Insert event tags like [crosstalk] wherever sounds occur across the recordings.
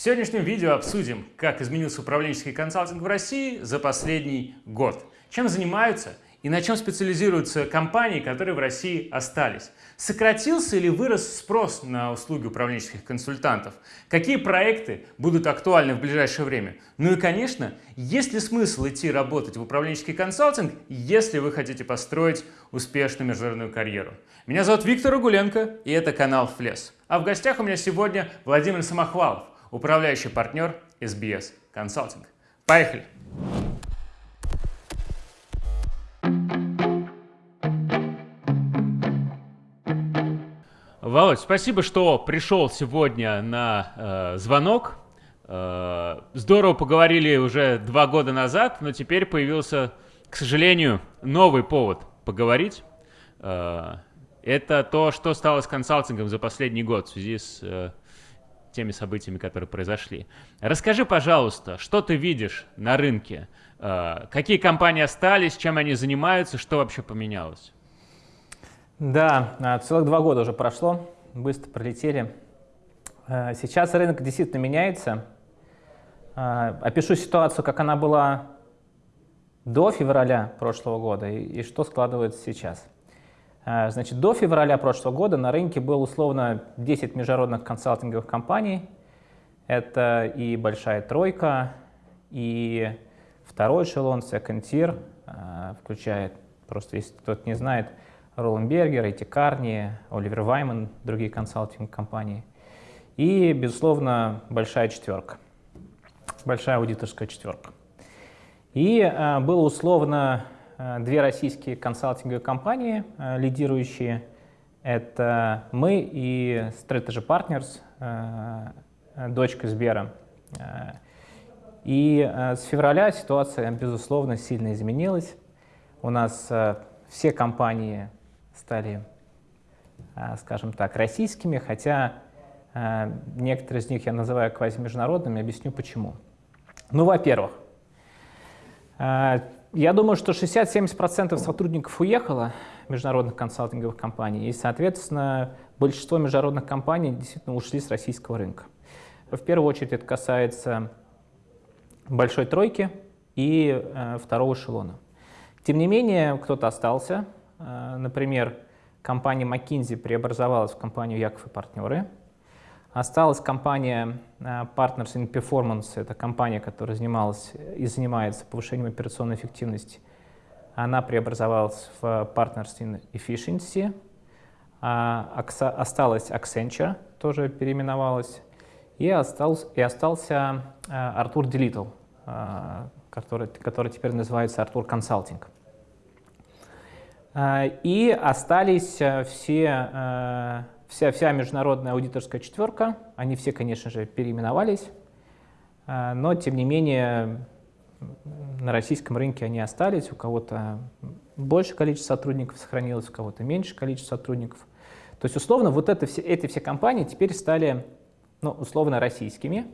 В сегодняшнем видео обсудим, как изменился управленческий консалтинг в России за последний год, чем занимаются и на чем специализируются компании, которые в России остались. Сократился или вырос спрос на услуги управленческих консультантов? Какие проекты будут актуальны в ближайшее время? Ну и, конечно, есть ли смысл идти работать в управленческий консалтинг, если вы хотите построить успешную международную карьеру? Меня зовут Виктор Угуленко, и это канал Флес. А в гостях у меня сегодня Владимир Самохвалов, управляющий партнер SBS Consulting. Поехали! Володь, спасибо, что пришел сегодня на э, звонок. Э, здорово поговорили уже два года назад, но теперь появился, к сожалению, новый повод поговорить. Э, это то, что стало с консалтингом за последний год в связи с э, теми событиями, которые произошли. Расскажи, пожалуйста, что ты видишь на рынке? Э, какие компании остались, чем они занимаются, что вообще поменялось? Да, а, целых два года уже прошло, быстро пролетели. А, сейчас рынок действительно меняется. А, опишу ситуацию, как она была до февраля прошлого года и, и что складывается сейчас. Значит, до февраля прошлого года на рынке было условно 10 международных консалтинговых компаний. Это и большая тройка, и второй эшелон, second tier, включает, просто если кто-то не знает, Ролленбергер, Эти Карни, Оливер Вайман, другие консалтинг-компании. И, безусловно, большая четверка, большая аудиторская четверка. И э, было условно две российские консалтинговые компании, э, лидирующие. Это мы и Strategy Partners, э, дочка Сбера. Э, и э, с февраля ситуация, безусловно, сильно изменилась. У нас э, все компании стали, скажем так, российскими, хотя некоторые из них я называю квазимеждународными, объясню почему. Ну, во-первых, я думаю, что 60-70% сотрудников уехало международных консалтинговых компаний, и, соответственно, большинство международных компаний действительно ушли с российского рынка. В первую очередь это касается большой тройки и э, второго эшелона. Тем не менее, кто-то остался, Э, например, компания McKinsey преобразовалась в компанию Яков и партнеры. Осталась компания э, Partners in Performance, это компания, которая занималась и занимается повышением операционной эффективности. Она преобразовалась в Partners in Efficiency. А осталась Accenture, тоже переименовалась. И остался, и остался э, Артур Делитл, который, который теперь называется Артур Консалтинг. И остались э, все, э, вся, вся международная аудиторская четверка. Они все, конечно же, переименовались, а, но, тем не менее, на российском рынке они остались. У кого-то больше количество сотрудников сохранилось, у кого-то меньше количество сотрудников. То есть, условно, вот это все, эти все компании теперь стали, ну, условно, российскими,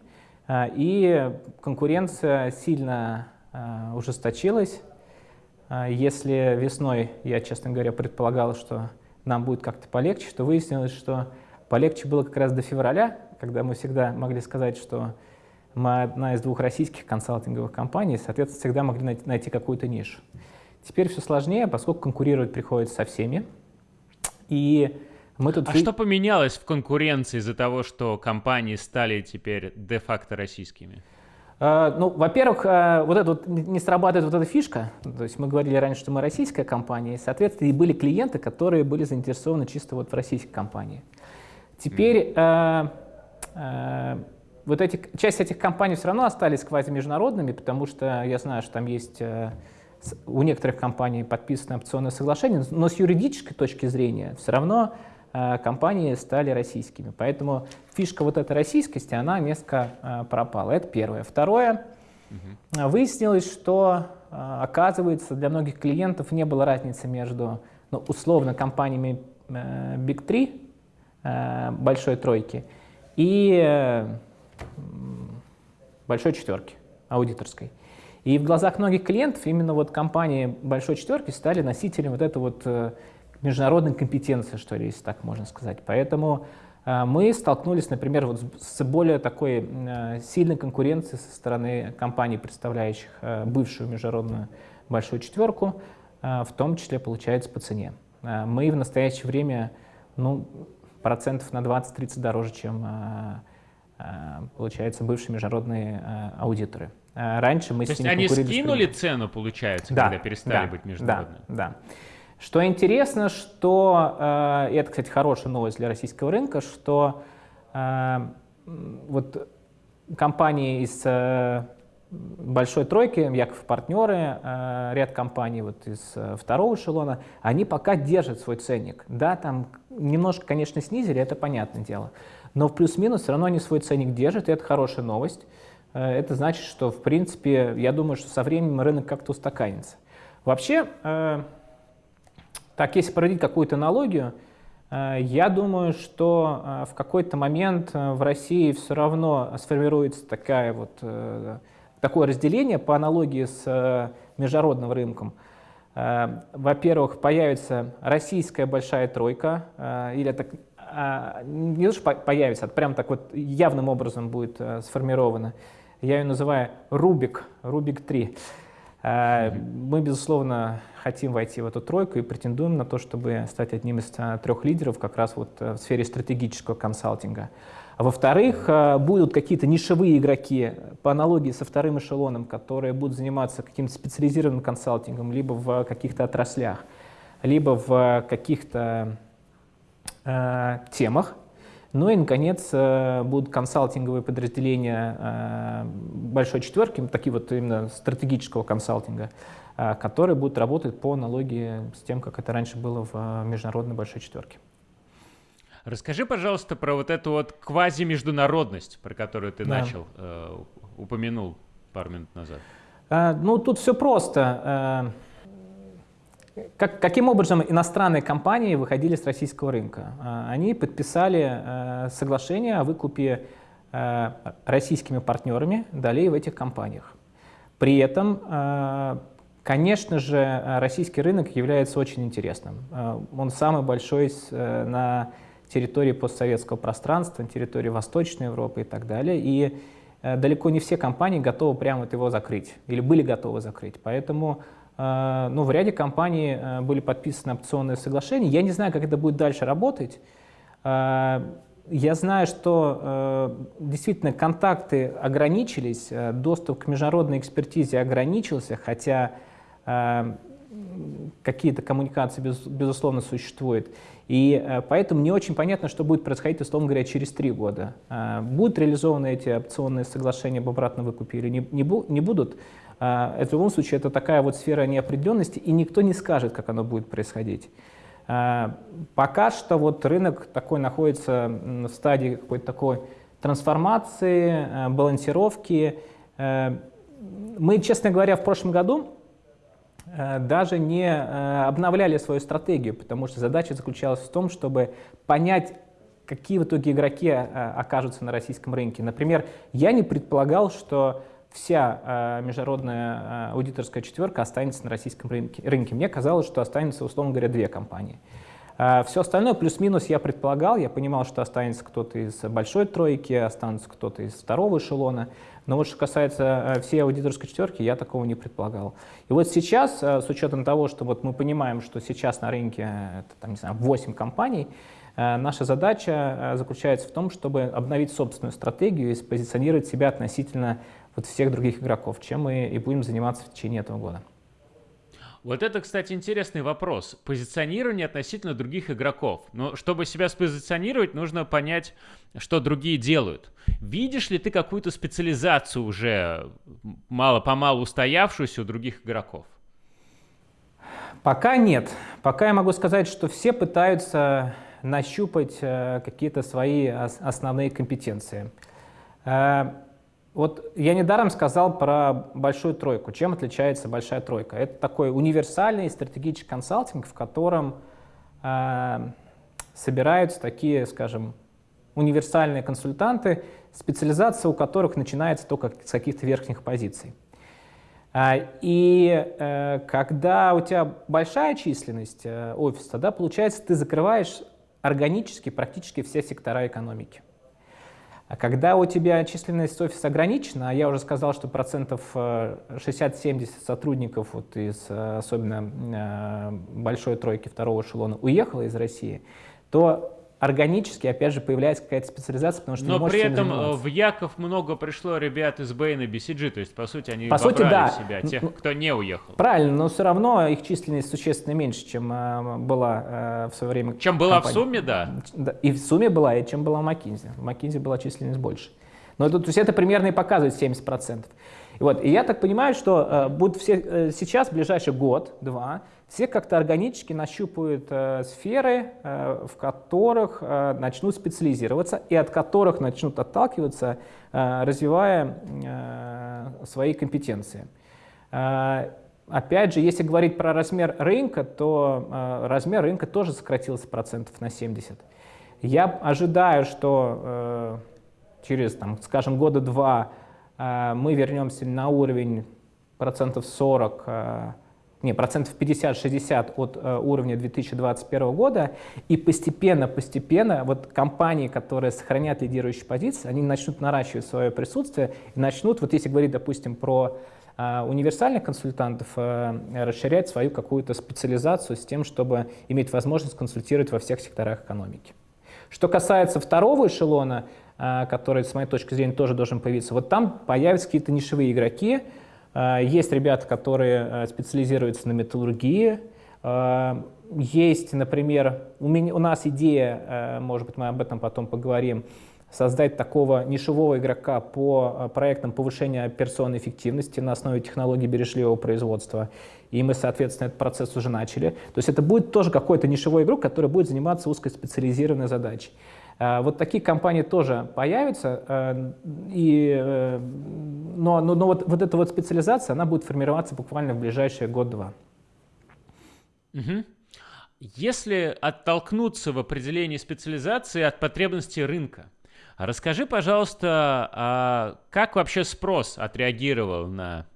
а, и конкуренция сильно ужесточилась. А если весной я, честно говоря, предполагал, что нам будет как-то полегче, то выяснилось, что полегче было как раз до февраля, когда мы всегда могли сказать, что мы одна из двух российских консалтинговых компаний, соответственно, всегда могли найти, найти какую-то нишу. Теперь все сложнее, поскольку конкурировать приходится со всеми. И мы тут... А что поменялось в конкуренции из-за того, что компании стали теперь де-факто российскими? Э, ну, во-первых, э, вот это вот не срабатывает вот эта фишка. То есть мы говорили раньше, что мы российская компания, и, соответственно, и были клиенты, которые были заинтересованы чисто вот в российской компании. Теперь э, э, вот эти, часть этих компаний все равно остались квазимеждународными, потому что я знаю, что там есть э, у некоторых компаний подписаны опционное соглашение, но с юридической точки зрения все равно компании стали российскими. Поэтому фишка вот этой российскости, она несколько э, пропала. Это первое. Второе, угу. выяснилось, что, оказывается, для многих клиентов не было разницы между, ну, условно, компаниями Big 3, большой тройки, и большой четверки, аудиторской. И в глазах многих клиентов именно вот компании большой четверки стали носителем вот этого вот международной компетенции, что ли, если так можно сказать. Поэтому мы столкнулись, например, вот с более такой сильной конкуренцией со стороны компаний, представляющих бывшую международную большую четверку, в том числе, получается, по цене. Мы в настоящее время ну, процентов на 20-30 дороже, чем получается бывшие международные аудиторы. Раньше мы То с есть они скинули цену, получается, да, когда перестали да, быть международными? Да, да. Что интересно, что, э, и это, кстати, хорошая новость для российского рынка, что э, вот компании из э, большой тройки, Яков партнеры, ряд компаний вот из второго эшелона, они пока держат свой ценник. Да, там немножко, конечно, снизили, это понятное дело, но в плюс-минус все равно они свой ценник держат, и это хорошая новость. Это значит, что, в принципе, я думаю, что со временем рынок как-то устаканится. Вообще, так, если проводить какую-то аналогию, э, я думаю, что э, в какой-то момент э, в России все равно сформируется такая вот, такое разделение по аналогии с международным рынком. Во-первых, появится российская большая тройка, или так, не то, что появится, а прям так вот явным образом будет сформирована. Я ее называю Рубик, Рубик 3. Мы, безусловно, хотим войти в эту тройку и претендуем на то, чтобы стать одним из а, трех лидеров как раз вот э, в сфере стратегического консалтинга. А во-вторых, э, будут какие-то нишевые игроки по аналогии со вторым эшелоном, которые будут заниматься каким-то специализированным консалтингом либо в каких-то отраслях, либо в каких-то э, темах. Ну и, наконец, э, будут консалтинговые подразделения большой четверки, такие вот именно стратегического консалтинга, а, которые будут работать по аналогии с тем, как это раньше было в международной большой четверке. Расскажи, пожалуйста, про вот эту вот квазимеждународность, про которую ты да. начал, э, упомянул пару минут назад. А, ну, тут все просто. Как, каким образом иностранные компании выходили с российского рынка? А, они подписали э, соглашение о выкупе э, российскими партнерами долей в этих компаниях. При этом э, Конечно же, российский рынок является очень интересным. Он самый большой на территории постсоветского пространства, на территории Восточной Европы и так далее. И далеко не все компании готовы прямо вот его закрыть или были готовы закрыть. Поэтому ну, в ряде компаний были подписаны опционные соглашения. Я не знаю, как это будет дальше работать. Я знаю, что действительно контакты ограничились, доступ к международной экспертизе ограничился, хотя какие-то коммуникации, безусловно, существуют. И э, поэтому не очень понятно, что будет происходить, условно говоря, через три года. Э, будут реализованы эти опционные соглашения об обратном выкупе или не, не, будут? Э, в любом случае, это такая вот сфера неопределенности, и никто не скажет, как оно будет происходить. Пока что вот рынок такой находится в стадии какой-то такой трансформации, балансировки. Мы, честно говоря, в прошлом году даже не э, обновляли свою стратегию, потому что задача заключалась в том, чтобы понять, какие в итоге игроки э, окажутся на российском рынке. Например, я не предполагал, что вся международная аудиторская четверка останется на российском рынке. Мне казалось, что останется, условно говоря, две компании. Все остальное плюс-минус я предполагал, я понимал, что останется кто-то из большой тройки, останется кто-то из второго эшелона. Но вот что касается э, всей аудиторской четверки, я такого не предполагал. И вот сейчас, э, с учетом того, что вот мы понимаем, что сейчас на рынке э, это, там, не знаю, 8 компаний, наша задача заключается в том, чтобы обновить собственную стратегию и спозиционировать себя относительно вот всех других игроков, чем мы и будем заниматься в течение этого года. Вот это, кстати, интересный вопрос. Позиционирование относительно других игроков. Но чтобы себя спозиционировать, нужно понять, что другие делают. Видишь ли ты какую-то специализацию уже мало-помалу устоявшуюся у других игроков? Пока нет. Пока я могу сказать, что все пытаются нащупать э, какие-то свои основные компетенции. Э, вот я недаром сказал про большую тройку. Чем отличается большая тройка? Это такой универсальный стратегический консалтинг, в котором э, собираются такие, скажем, универсальные консультанты, специализация у которых начинается только с каких-то верхних позиций. А, и э, когда у тебя большая численность э, офиса, да, получается, ты закрываешь органически практически все сектора экономики. А когда у тебя численность офиса ограничена, а я уже сказал, что процентов 60-70 э, сотрудников вот из э, особенно э, большой тройки второго эшелона уехало из России, то органически, опять же, появляется какая-то специализация, потому что Но при этом э, в Яков много пришло ребят из Бэйна BCG, то есть, по сути, они по сути, да. себя, тех, кто не уехал. Правильно, но все равно их численность существенно меньше, чем э, была э, в свое время Чем была компания. в сумме, да. И в сумме была, и чем была в Маккинзи. В Маккинзи была численность больше. Но это, то есть это примерно и показывает 70%. И, вот, и я так понимаю, что э, будут все э, сейчас, в ближайший год-два, все как-то органически нащупают э, сферы, э, в которых э, начнут специализироваться и от которых начнут отталкиваться, э, развивая э, свои компетенции. Э, опять же, если говорить про размер рынка, то э, размер рынка тоже сократился процентов на 70. Я ожидаю, что э, через, там, скажем, года два э, мы вернемся на уровень процентов 40, э, не, процентов 50-60 от э, уровня 2021 года, и постепенно-постепенно вот компании, которые сохранят лидирующие позиции, они начнут наращивать свое присутствие и начнут, вот если говорить, допустим, про универсальных консультантов, расширять свою какую-то специализацию с тем, чтобы иметь возможность консультировать во всех секторах экономики. Что касается второго эшелона, а, который, с моей точки зрения, тоже должен появиться. Вот там появятся какие-то нишевые игроки. А, есть ребята, которые а, специализируются на металлургии. Есть, например, у, меня, у нас идея, может быть, мы об этом потом поговорим, создать такого нишевого игрока по проектам повышения операционной эффективности на основе технологий бережливого производства. И мы, соответственно, этот процесс уже начали. То есть это будет тоже какой-то нишевой игрок, который будет заниматься узкоспециализированной задачей. Э, вот такие компании тоже появятся, э, и, э, но, но, но вот, вот эта вот специализация, она будет формироваться буквально в ближайшие год-два. Угу. Если оттолкнуться в определении специализации от потребностей рынка, расскажи, пожалуйста, а как вообще спрос отреагировал на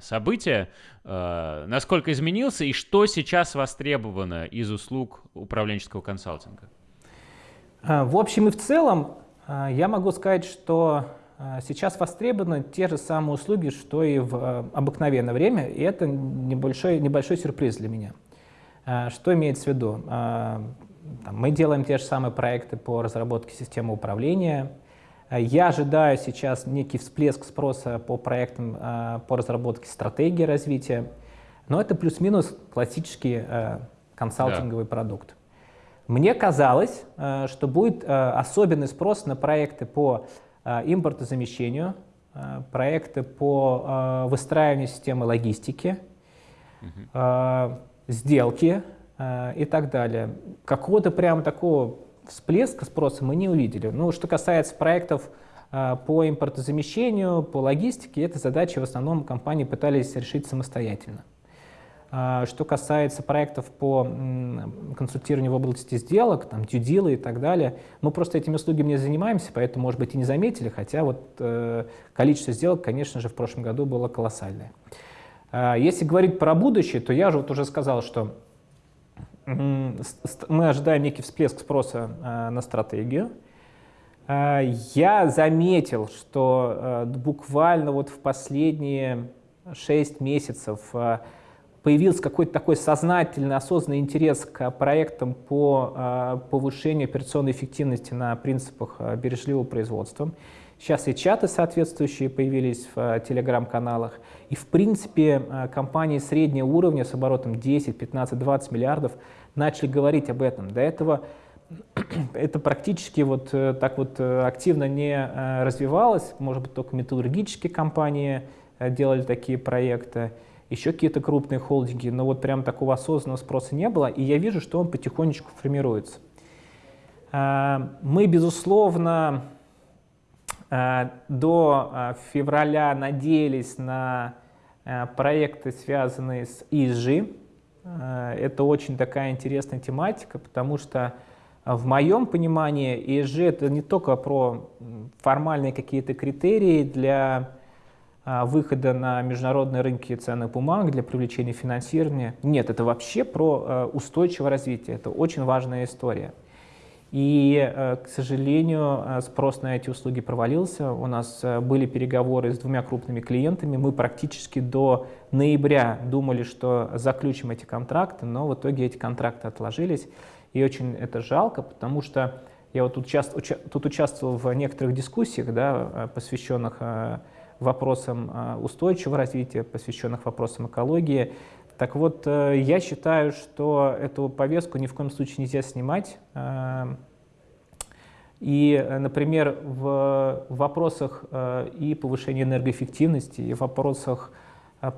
события, насколько изменился и что сейчас востребовано из услуг управленческого консалтинга? А, в общем и в целом, а, я могу сказать, что а, сейчас востребованы те же самые услуги, что и в обыкновенное время, и это небольшой, небольшой сюрприз для меня. Что имеется в виду? Мы делаем те же самые проекты по разработке системы управления. Я ожидаю сейчас некий всплеск спроса по проектам по разработке стратегии развития, но это плюс-минус классический консалтинговый да. продукт. Мне казалось, э, что будет э, особенный спрос на проекты по э, импортозамещению, проекты по выстраиванию системы логистики, угу. сделки и так далее. Какого-то прям такого всплеска спроса мы не увидели. Ну, что касается проектов по импортозамещению, по логистике, эти задачи в основном компании пытались решить самостоятельно. А, что касается проектов по консультированию в области сделок, там, дьюдилы и так далее, мы просто этими услугами не занимаемся, поэтому, может быть, и не заметили, хотя вот э, количество сделок, конечно же, в прошлом году было колоссальное. А, если говорить про будущее, то я же вот уже сказал, что мы ожидаем некий всплеск спроса э, на стратегию. А, я заметил, что э, буквально вот в последние 6 месяцев появился какой-то такой сознательный, осознанный интерес к проектам по а, повышению операционной эффективности на принципах а, бережливого производства. Сейчас и чаты соответствующие появились в а, телеграм-каналах. И в принципе компании среднего уровня с оборотом 10, 15, 20 миллиардов начали говорить об этом. До этого [clears throat] это практически вот э, так вот э, активно не развивалось. Может быть, только металлургические компании э, делали такие проекты еще какие-то крупные холдинги, но вот прям такого осознанного спроса не было, и я вижу, что он потихонечку формируется. А, мы, безусловно, а, до а, февраля надеялись на проекты, связанные с ESG. Это очень такая интересная тематика, потому что в моем понимании ESG это не только про формальные какие-то критерии для выхода на международные рынки ценных бумаг для привлечения финансирования. Нет, это вообще про а, устойчивое развитие. Это очень важная история. И, э, к сожалению, спрос на эти услуги провалился. У нас были переговоры с двумя крупными клиентами. Мы практически до ноября думали, что заключим эти контракты, но в итоге эти контракты отложились. И очень это жалко, потому что я вот тут, часто, уча, тут участвовал в некоторых дискуссиях, да, посвященных вопросам устойчивого развития, посвященных вопросам экологии. Так вот, э, я считаю, что эту повестку ни в коем случае нельзя снимать. Э, и, например, в вопросах э, и повышения энергоэффективности, и в вопросах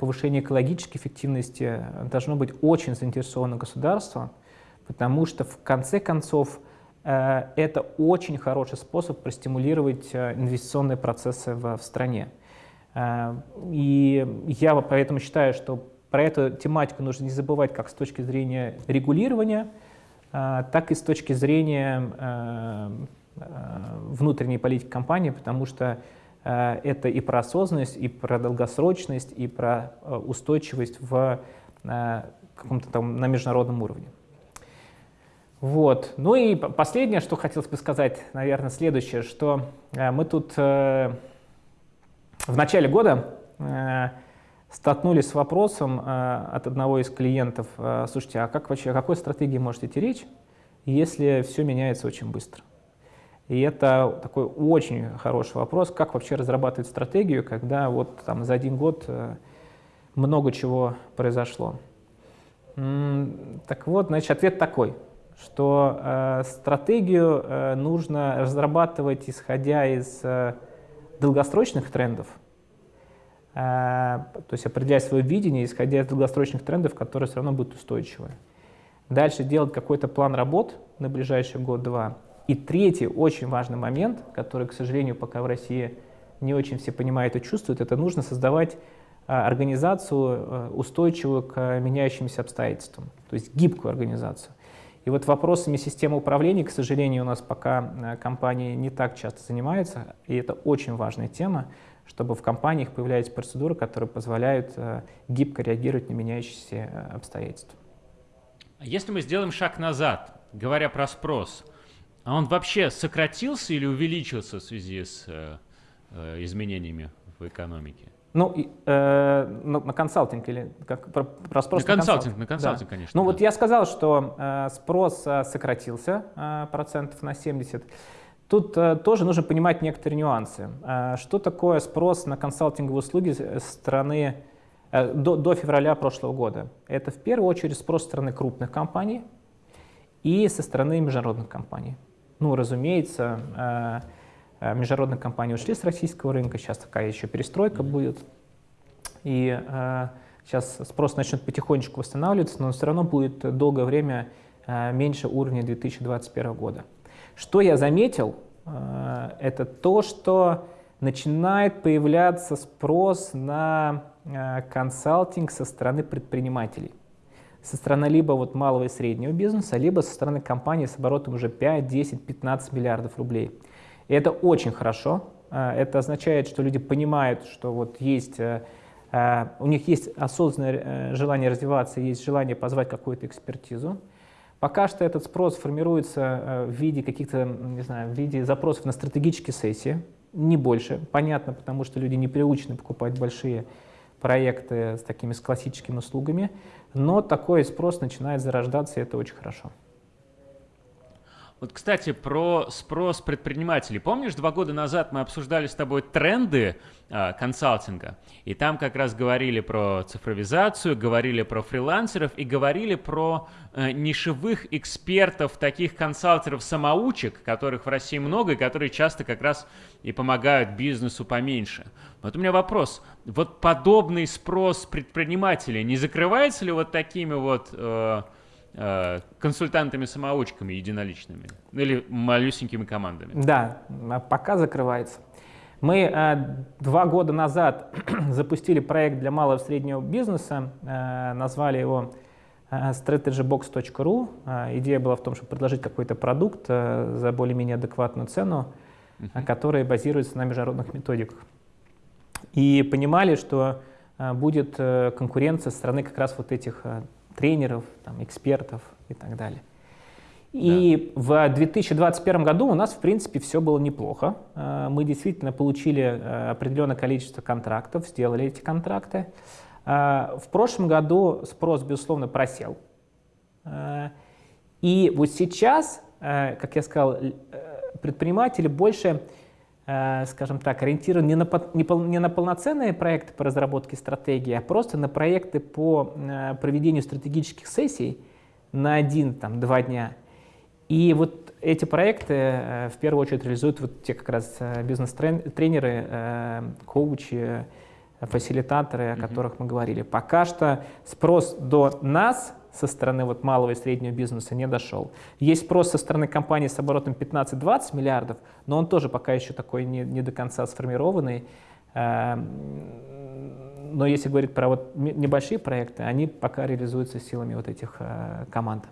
повышения экологической эффективности должно быть очень заинтересовано государство, потому что в конце концов это очень хороший способ простимулировать инвестиционные процессы в, стране. И я поэтому считаю, что про эту тематику нужно не забывать как с точки зрения регулирования, а, так и с точки зрения а, внутренней политики компании, потому что это и про осознанность, и про долгосрочность, и про устойчивость в каком-то там на международном уровне. Вот. Ну и последнее, что хотелось бы сказать, наверное, следующее, что мы тут в начале года столкнулись с вопросом э, от одного из клиентов, э, слушайте, а как вообще, о какой стратегии может идти речь, если все меняется очень быстро? И это такой очень хороший вопрос, как вообще разрабатывать стратегию, когда вот там за один год э, много чего произошло. Так вот, значит, ответ такой, что э, стратегию э, нужно разрабатывать, исходя из э, долгосрочных трендов, Э, то есть определять свое видение, исходя из долгосрочных трендов, которые все равно будут устойчивы. Дальше делать какой-то план работ на ближайший год-два. И третий очень важный момент, который, к сожалению, пока в России не очень все понимают и чувствуют, это нужно создавать э, организацию э, устойчивую к меняющимся обстоятельствам, то есть гибкую организацию. И вот вопросами системы управления, к сожалению, у нас пока компании не так часто занимаются, и это очень важная тема, чтобы в компаниях появлялись процедуры, которые позволяют э, гибко реагировать на меняющиеся э, обстоятельства. А если мы сделаем шаг назад, говоря про спрос, а он вообще сократился или увеличился в связи с э, э изменениями в экономике? Ну, э, на, на консалтинг или как, про, про спрос на, на консалтинг? На консалтинг, да. конечно. Ну да. вот я сказал, что э, спрос э, сократился э, процентов на 70. Тут э, тоже нужно понимать некоторые нюансы. Э, что такое спрос на консалтинговые услуги со стороны э, до, до февраля прошлого года? Это в первую очередь спрос со стороны крупных компаний и со стороны международных компаний. Ну, разумеется, э, э, международные компании ушли с российского рынка, сейчас такая еще перестройка будет. И э, сейчас спрос начнет потихонечку восстанавливаться, но все равно будет долгое время э, меньше уровня 2021 года. Что я заметил, э, это то, что начинает появляться спрос на э, консалтинг со стороны предпринимателей. Со стороны либо вот малого и среднего бизнеса, либо со стороны компаний с оборотом уже 5, 10, 15 миллиардов рублей. И это очень хорошо. Э, это означает, что люди понимают, что вот есть, у них есть осознанное желание развиваться, есть желание позвать какую-то экспертизу. Пока что этот спрос формируется э, в виде каких-то, не знаю, в виде запросов на стратегические сессии, не больше. Понятно, потому что люди не приучены покупать большие проекты с такими с классическими услугами, но такой спрос начинает зарождаться, и это очень хорошо. Вот, кстати, про спрос предпринимателей. Помнишь, два года назад мы обсуждали с тобой тренды э, консалтинга, и там как раз говорили про цифровизацию, говорили про фрилансеров и говорили про э, нишевых экспертов, таких консалтеров-самоучек, которых в России много, и которые часто как раз и помогают бизнесу поменьше. Вот у меня вопрос. Вот подобный спрос предпринимателей не закрывается ли вот такими вот... Э, консультантами-самоучками единоличными или малюсенькими командами? Да, пока закрывается. Мы э, два года назад [clears throat] запустили проект для малого и среднего бизнеса, э, назвали его э, strategybox.ru. Э, идея была в том, чтобы предложить какой-то продукт э, за более-менее адекватную цену, uh-huh. который базируется на международных методиках. И понимали, что э, будет э, конкуренция со стороны как раз вот этих э, тренеров, там, экспертов и так далее. И да. в 2021 году у нас, в принципе, все было неплохо. Э, мы действительно получили э, определенное количество контрактов, сделали эти контракты. Э, в прошлом году спрос, безусловно, просел. И вот сейчас, как я сказал, предприниматели больше, скажем так, ориентированы не на, не на полноценные проекты по разработке стратегии, а просто на проекты по проведению стратегических сессий на один-два дня – и вот эти проекты э, в первую очередь реализуют вот те как раз э, бизнес-тренеры, э, коучи, фасилитаторы, о которых мы говорили. Пока что спрос до нас со стороны вот малого и среднего бизнеса не дошел. Есть спрос со стороны компании с оборотом 15-20 миллиардов, но он тоже пока еще такой не, не до конца сформированный. Но если говорить про вот небольшие проекты, они пока реализуются силами вот этих команд.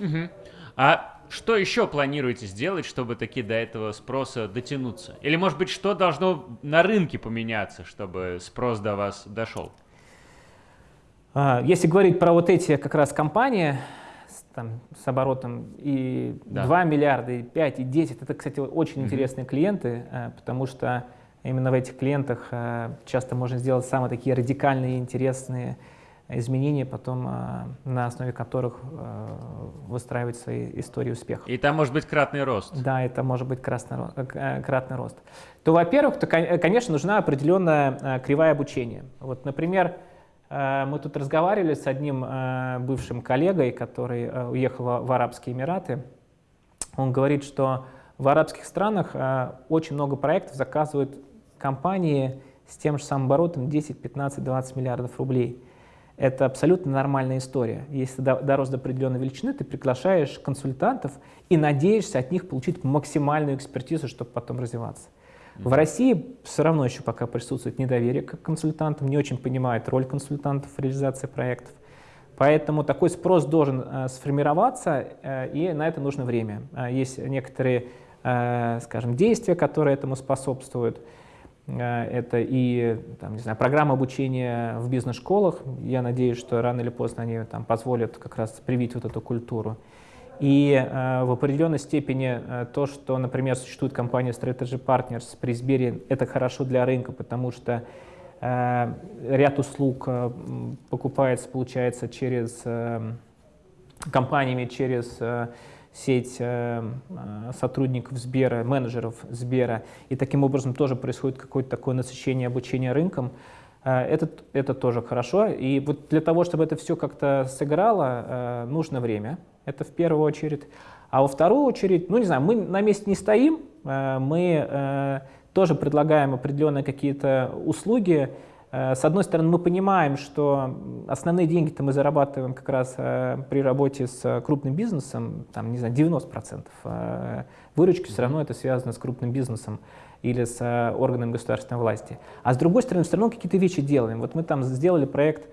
Угу. А что еще планируете сделать, чтобы таки до этого спроса дотянуться? Или, может быть, что должно на рынке поменяться, чтобы спрос до вас дошел? А, если говорить про вот эти как раз компании с, там, с оборотом и да. 2 миллиарда, и 5, и 10, это, кстати, очень угу. интересные клиенты, э, потому что именно в этих клиентах э, часто можно сделать самые такие радикальные, интересные изменения, потом а, на основе которых выстраивать свои истории успеха. И там может быть кратный рост. Да, это может быть красный, э, кратный рост. То, во-первых, конечно, нужна определенная кривая обучения. Вот, например, мы тут разговаривали с одним бывшим коллегой, который уехал в Арабские Эмираты. Он говорит, что в арабских странах очень много проектов заказывают компании с тем же самым оборотом 10, 15, 20 миллиардов рублей. Это абсолютно нормальная история. Если дорос до определенной величины, ты приглашаешь консультантов и надеешься от них получить максимальную экспертизу, чтобы потом развиваться. В России все равно еще пока присутствует недоверие к консультантам, не очень понимают роль консультантов в реализации проектов. Поэтому такой спрос должен э, сформироваться, э, и на это нужно время. Э, есть некоторые, э, скажем, действия, которые этому способствуют. Э, это и там, не знаю, программа обучения в бизнес-школах. Я надеюсь, что рано или поздно они там, позволят как раз привить вот эту культуру. И э, в определенной степени э, то, что, например, существует компания Strategy Partners при Сбере, это хорошо для рынка, потому что э, ряд услуг э, покупается, получается, через э, компаниями, через э, сеть э, э, сотрудников Сбера, менеджеров Сбера, и таким образом тоже происходит какое-то такое насыщение обучения рынком, э, это, это тоже хорошо. И вот для того, чтобы это все как-то сыграло, нужно время, это в первую очередь. А во вторую очередь, ну не знаю, мы на месте не стоим, мы тоже предлагаем определенные какие-то услуги, Э, с одной стороны, мы понимаем, что основные деньги-то мы зарабатываем как раз э, при работе с крупным бизнесом, там, не знаю, 90% э, выручки все равно это связано с крупным бизнесом или с органами государственной власти. А с другой стороны, все равно какие-то вещи делаем. Вот мы там сделали проект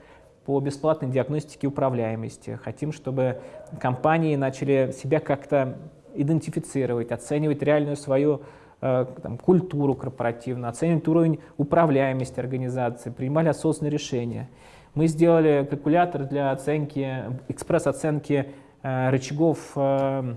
по бесплатной диагностике управляемости. Хотим, чтобы компании начали себя как-то идентифицировать, оценивать реальную свою Э, там, культуру корпоративную, оценивать уровень управляемости организации, принимали осознанные решения. Мы сделали калькулятор для оценки, экспресс-оценки э, рычагов э,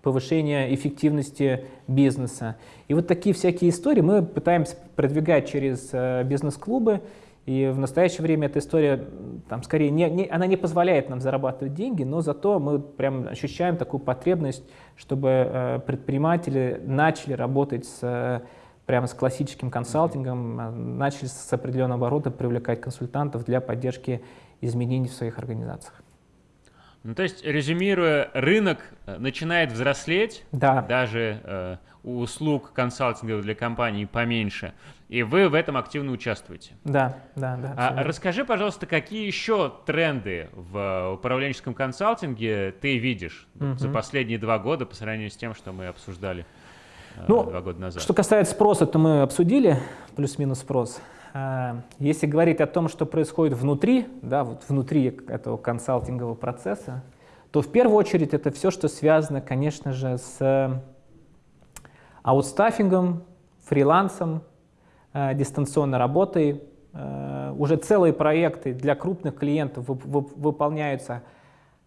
повышения эффективности бизнеса. И вот такие всякие истории мы пытаемся продвигать через бизнес-клубы, и в настоящее время эта история, там, скорее, не, не, она не позволяет нам зарабатывать деньги, но зато мы прям ощущаем такую потребность, чтобы э, предприниматели начали работать с, э, прямо с классическим консалтингом, э, начали с определенного оборота привлекать консультантов для поддержки изменений в своих организациях. Ну, то есть, резюмируя, рынок э, начинает взрослеть, да. даже э, у услуг консалтинга для компаний поменьше, и вы в этом активно участвуете. Да, да, да. А, расскажи, пожалуйста, какие еще тренды в управленческом консалтинге ты видишь угу. за последние два года по сравнению с тем, что мы обсуждали э, ну, два года назад? Что касается спроса, то мы обсудили плюс-минус спрос. А, если говорить о том, что происходит внутри, да, вот внутри этого консалтингового процесса, то в первую очередь это все, что связано, конечно же, с аутстаффингом, фрилансом, дистанционной работой. Э, уже целые проекты для крупных клиентов выполняются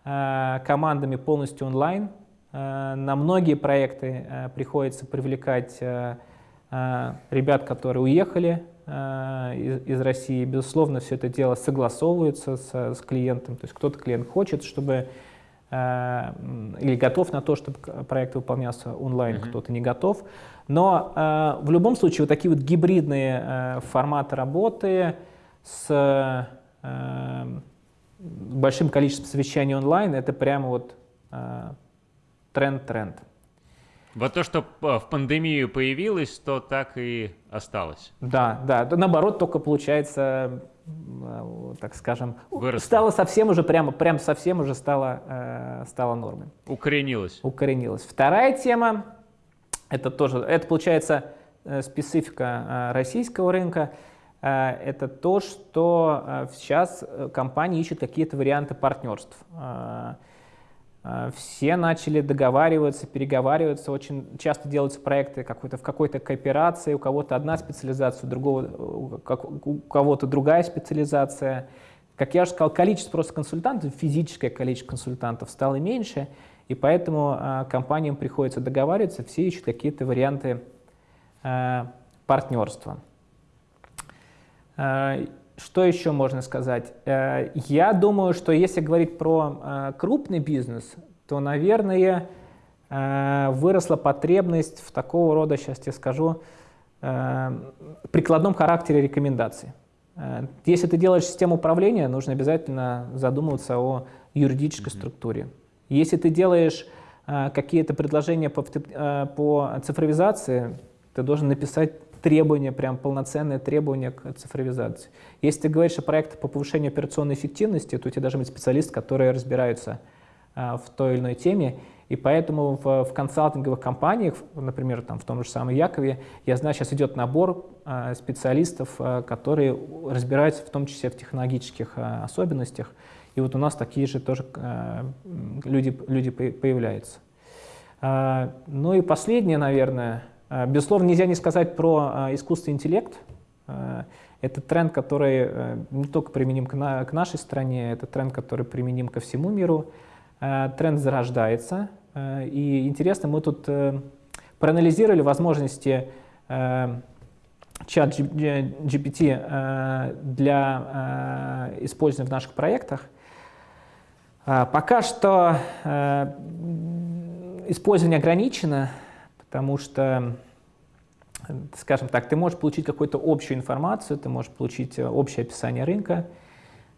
командами полностью онлайн. На многие проекты приходится привлекать ребят, которые уехали из, из России. Безусловно, все это дело согласовывается с, с клиентом. То есть кто-то клиент хочет, чтобы или готов на то, чтобы проект выполнялся онлайн, mm-hmm. кто-то не готов. Но э, в любом случае вот такие вот гибридные э, форматы работы с э, большим количеством совещаний онлайн, это прямо вот тренд-тренд. Вот то, что в пандемию появилось, то так и осталось. Да, да. Наоборот, только получается, так скажем, Выросло. стало совсем уже, прямо, прям совсем уже стало, стало нормой. Укоренилось. Укоренилось. Вторая тема это тоже, это получается э, специфика э, российского рынка. Э, это то, что сейчас компании ищут какие-то варианты партнерств. Все начали договариваться, переговариваться. Очень часто делаются проекты какой-то, в какой-то кооперации. У кого-то одна специализация, у, другого, у кого-то другая специализация. Как я уже сказал, количество просто консультантов, физическое количество консультантов стало меньше. И поэтому э, компаниям приходится договариваться, все ищут какие-то варианты э, партнерства. Э, что еще можно сказать? Э, я думаю, что если говорить про э, крупный бизнес, то, наверное, э, выросла потребность в такого рода, сейчас тебе скажу, э, прикладном характере рекомендаций. Если ты делаешь систему управления, нужно обязательно задумываться о юридической mm-hmm. структуре. Если ты делаешь э, какие-то предложения по, э, по цифровизации, ты должен написать требования, прям полноценные требования к цифровизации. Если ты говоришь о проектах по повышению операционной эффективности, то у тебя должен быть специалист, который разбирается э, в той или иной теме. И поэтому в, в консалтинговых компаниях, например, там, в том же самом Якове, я знаю, сейчас идет набор э, специалистов, э, которые разбираются в том числе в технологических э, особенностях. И вот у нас такие же тоже э, люди, люди появляются. Э, ну и последнее, наверное, э, безусловно, нельзя не сказать про искусственный интеллект. Это тренд, который не только применим к, к нашей стране, это тренд, который применим ко всему миру. Тренд зарождается. И интересно, мы тут проанализировали возможности чат GPT для использования в наших проектах. А, пока что э, использование ограничено, потому что, скажем так, ты можешь получить какую-то общую информацию, ты можешь получить э, общее описание рынка,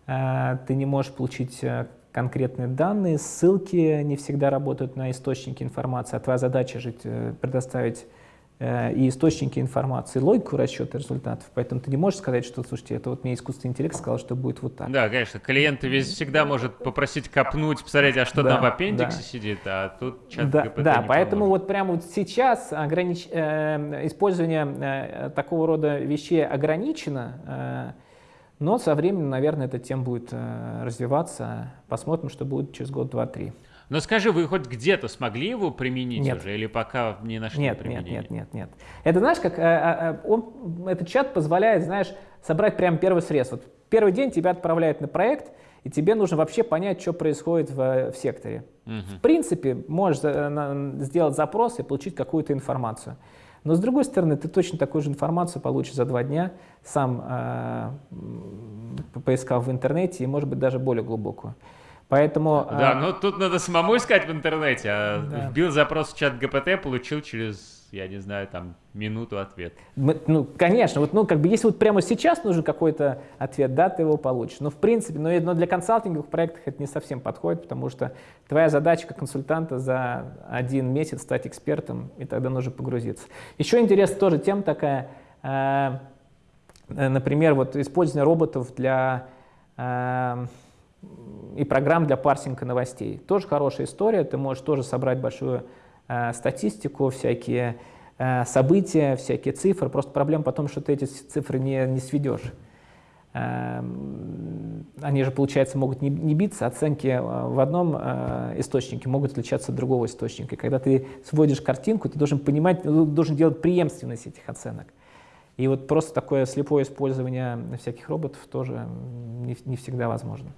э, ты не можешь получить конкретные данные, ссылки не всегда работают на источники информации, а твоя задача же предоставить и источники информации, логику расчета результатов. Поэтому ты не можешь сказать, что, слушайте, это вот мне искусственный интеллект сказал, что будет вот так. Да, конечно. Клиент весь всегда может попросить копнуть, посмотреть, а что да, там в аппендиксе да. сидит, а тут чат Да, да поэтому вот прямо вот сейчас огранич... э, использование э, такого рода вещей ограничено, э, но со временем, наверное, эта тема будет э, развиваться. Посмотрим, что будет через год, два, три. Но скажи, вы хоть где-то смогли его применить нет. уже или пока не нашли нет, применения? Нет, нет, нет, нет. Это знаешь, как э, э, э, он, этот чат позволяет, знаешь, собрать прямо первый срез. Вот первый день тебя отправляют на проект, и тебе нужно вообще понять, что происходит в, в секторе. Угу. В принципе, можешь сделать запрос и получить какую-то информацию. Но с другой стороны, ты точно такую же информацию получишь за два дня, сам э, поискав в интернете, и, может быть, даже более глубокую. Поэтому... Да, а... ну тут надо самому искать в интернете. А да. Вбил запрос в чат ГПТ, получил через, я не знаю, там, минуту ответ. Мы, ну, конечно, вот, ну, как бы, если вот прямо сейчас нужен какой-то ответ, да, ты его получишь. Но, в принципе, но, но для консалтинговых проектов это не совсем подходит, потому что твоя задача как консультанта за один месяц стать экспертом, и тогда нужно погрузиться. Еще интересная тоже тема такая, э, например, вот использование роботов для... Э, и программ для парсинга новостей. Тоже хорошая история, ты можешь тоже собрать большую э, статистику, всякие э, события, всякие цифры. Просто проблема потом, что ты эти цифры не, не сведешь. Э, они же, получается, могут не, не биться, оценки э, в одном э, источнике могут отличаться от другого источника. И когда ты сводишь картинку, ты должен понимать, должен делать преемственность этих оценок. И вот просто такое слепое использование всяких роботов тоже не, не всегда возможно.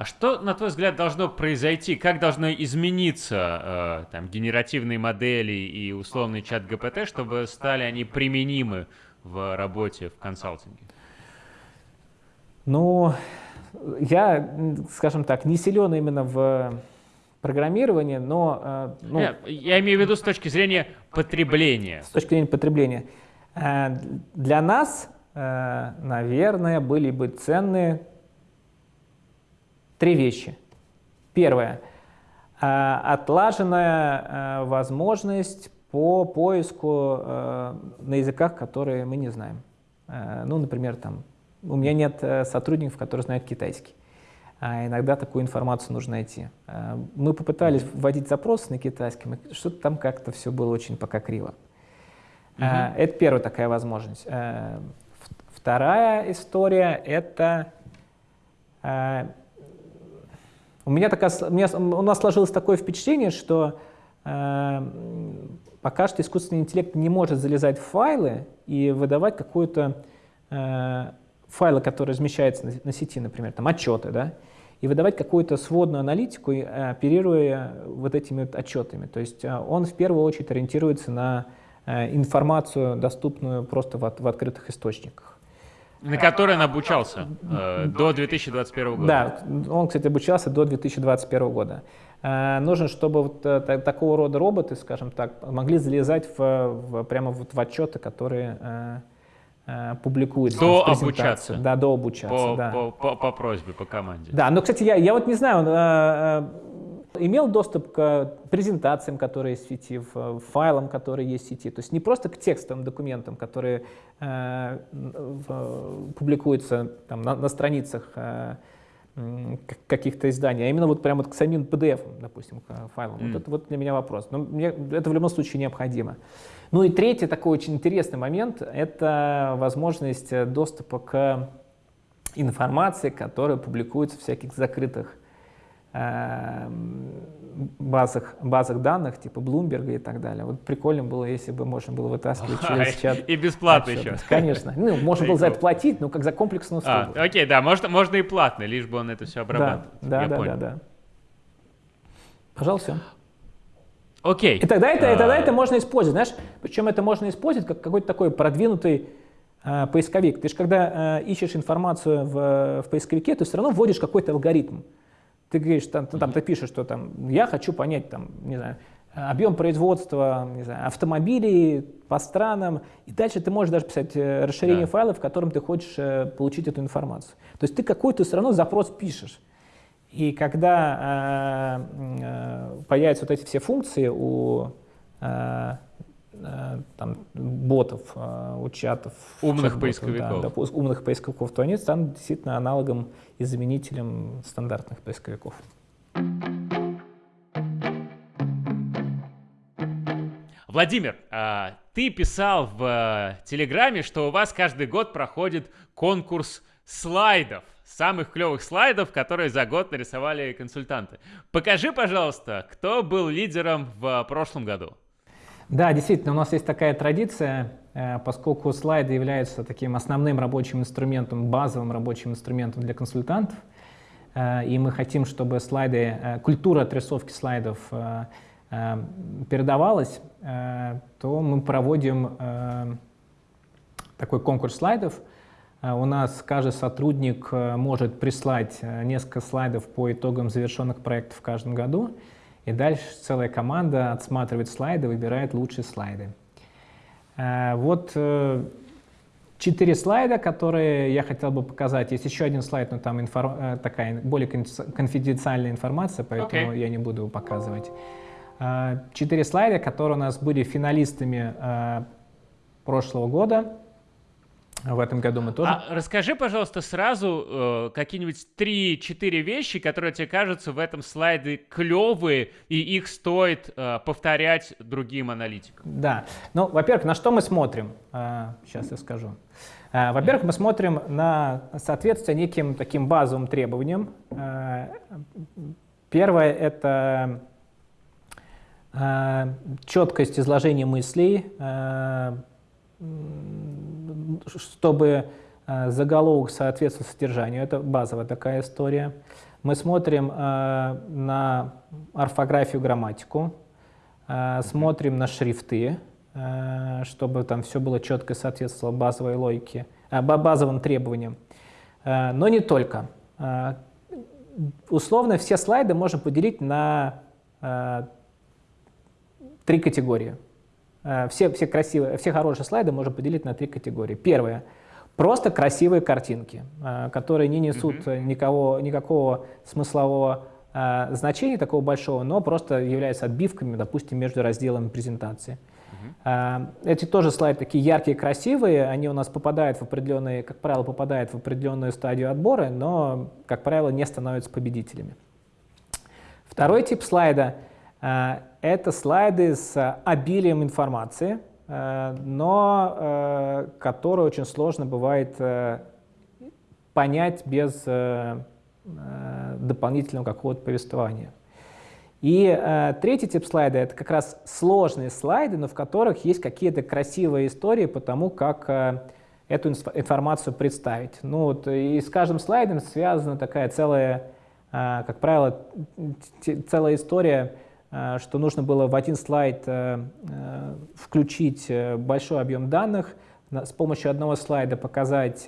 А что, на твой взгляд, должно произойти? Как должно измениться э, там, генеративные модели и условный чат ГПТ, чтобы стали они применимы в работе в консалтинге? Ну, я, скажем так, не силен именно в программировании, но... Э, ну, я, я имею в виду с точки зрения потребления. С точки зрения потребления. Э, для нас, э, наверное, были бы ценны три вещи. Первое. Отлаженная возможность по поиску на языках, которые мы не знаем. Ну, например, там, у меня нет сотрудников, которые знают китайский. А иногда такую информацию нужно найти. Мы попытались вводить запросы на китайском, и что-то там как-то все было очень пока криво. Угу. Это первая такая возможность. Э, вторая история — это... Э, у меня, такая, у, меня, у нас сложилось такое впечатление, что э, пока что искусственный интеллект не может залезать в файлы и выдавать какую-то файлы, которые размещаются на, на сети, например, там отчеты, да, и выдавать какую-то сводную аналитику, оперируя вот этими вот отчетами. То есть он в первую очередь ориентируется на Э, информацию, доступную просто в, в открытых источниках. На которой он обучался э, до 2021 года. Да, он, кстати, обучался до 2021 года. Э, нужно, чтобы вот э, такого рода роботы, скажем так, могли залезать в, в, прямо вот в отчеты, которые э, э, публикуются. До обучаться. Да, до обучаться. По, да. по, по, по просьбе, по команде. Да, но, кстати, я, я вот не знаю, э, имел доступ к презентациям, которые есть в сети, файлам, которые есть в сети. То есть не просто к текстовым документам, которые э, в, публикуются там, на, на страницах э, каких-то изданий, а именно вот прямо вот к самим PDF, допустим, к файлам. Mm. Вот это вот для меня вопрос. Но мне, это в любом случае необходимо. Ну и третий такой очень интересный момент — это возможность доступа к информации, которая публикуется в всяких закрытых базах, базах данных, типа Bloomberg и так далее. Вот прикольно было, если бы можно было вытаскивать через чат. И бесплатно еще. Конечно. Ну, можно было за это платить, но как за комплексную а, услугу. А, окей, да, можно, можно и платно, лишь бы он это все обрабатывал. Да, да, да, да, да. Пожалуйста. Окей. И тогда это, и тогда это можно использовать, знаешь, причем это можно использовать как какой-то такой продвинутый э, поисковик. Ты же когда э, ищешь информацию в, в поисковике, ты все равно вводишь какой-то алгоритм. Ты говоришь, там, ну, там, ты пишешь, что там, я хочу понять, там, не знаю, объем производства не знаю, автомобилей по странам, и дальше ты можешь даже писать э, расширение да. файла, в котором ты хочешь э, получить эту информацию. То есть ты какой-то все равно запрос пишешь. И когда э, э, появятся вот эти все функции у э, Э, там, ботов, э, у чатов. Умных поисковиков. Да, да, умных поисковиков, то они станут действительно аналогом и заменителем стандартных поисковиков. Владимир, а, ты писал в э, Телеграме, что у вас каждый год проходит конкурс слайдов, самых клевых слайдов, которые за год нарисовали консультанты. Покажи, пожалуйста, кто был лидером в прошлом году. Да, действительно, у нас есть такая традиция, э, поскольку слайды являются таким основным рабочим инструментом, базовым рабочим инструментом для консультантов, э, и мы хотим, чтобы слайды, э, культура отрисовки слайдов передавалась, то мы проводим такой конкурс слайдов. У нас каждый сотрудник может прислать несколько слайдов по итогам завершенных проектов в каждом году. И дальше целая команда отсматривает слайды, выбирает лучшие слайды. Э, вот э, четыре слайда, которые я хотел бы показать. Есть еще один слайд, но там инфор... Э, такая более конфиденциальная информация, поэтому okay. я не буду его показывать. Четыре слайда, которые у нас были финалистами прошлого года. В этом году мы тоже. А расскажи, пожалуйста, сразу э, какие-нибудь 3-4 вещи, которые тебе кажутся в этом слайде клевые, и их стоит э, повторять другим аналитикам. Да. Ну, во-первых, на что мы смотрим? Э, сейчас я скажу. Э, во-первых, мы смотрим на соответствие неким таким базовым требованиям. Э, первое — это э, четкость изложения мыслей, э, чтобы э, заголовок соответствовал содержанию. Это базовая такая история. Мы смотрим э, на орфографию, грамматику, э, смотрим на шрифты, чтобы там все было четко соответствовало базовой логике, базовым требованиям. Но не только. Условно все слайды можно поделить на три категории. Э, все, все, красивые, все хорошие слайды можно поделить на три категории. Первое — просто красивые картинки, э, которые не несут mm -hmm. никого, никакого смыслового э, значения такого большого, но просто являются отбивками, допустим, между разделами презентации. Эти тоже слайды такие яркие, красивые, они у нас попадают в определенные, как правило, попадают в определенную стадию отбора, но, как правило, не становятся победителями. Второй тип слайда это слайды с обилием информации, э, но э, которые очень сложно бывает э, понять без дополнительного какого-то повествования. И э, третий тип слайда — это как раз сложные слайды, но в которых есть какие-то красивые истории по тому, как э, эту информацию представить. Ну, вот, и с каждым слайдом связана такая целая, э, как правило, целая история Э, что нужно было в один слайд э, э, включить большой объем данных, с помощью одного слайда показать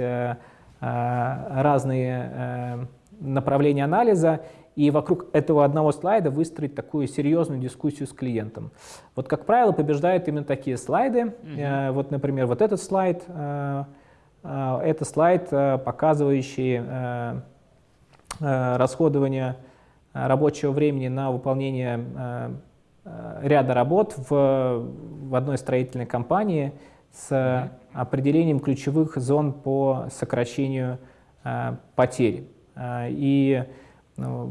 разные направления анализа, и вокруг этого одного слайда выстроить такую серьезную дискуссию с клиентом. Вот, как правило, побеждают именно такие слайды. Mm -hmm. Вот, например, вот этот слайд, это слайд, показывающий расходование рабочего времени на выполнение э, э, ряда работ в, в одной строительной компании с определением ключевых зон по сокращению э, потерь. И ну,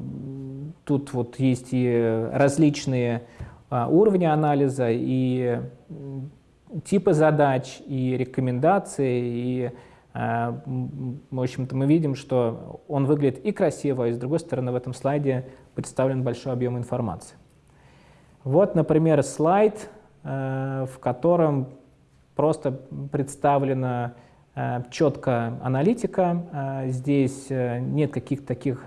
тут вот есть и различные уровни анализа, и типы задач, и рекомендации, и Э, в общем-то, мы видим, что он выглядит и красиво, и с другой стороны в этом слайде представлен большой объем информации. Вот, например, слайд, э, в котором просто представлена э, четко аналитика. Здесь нет каких-то таких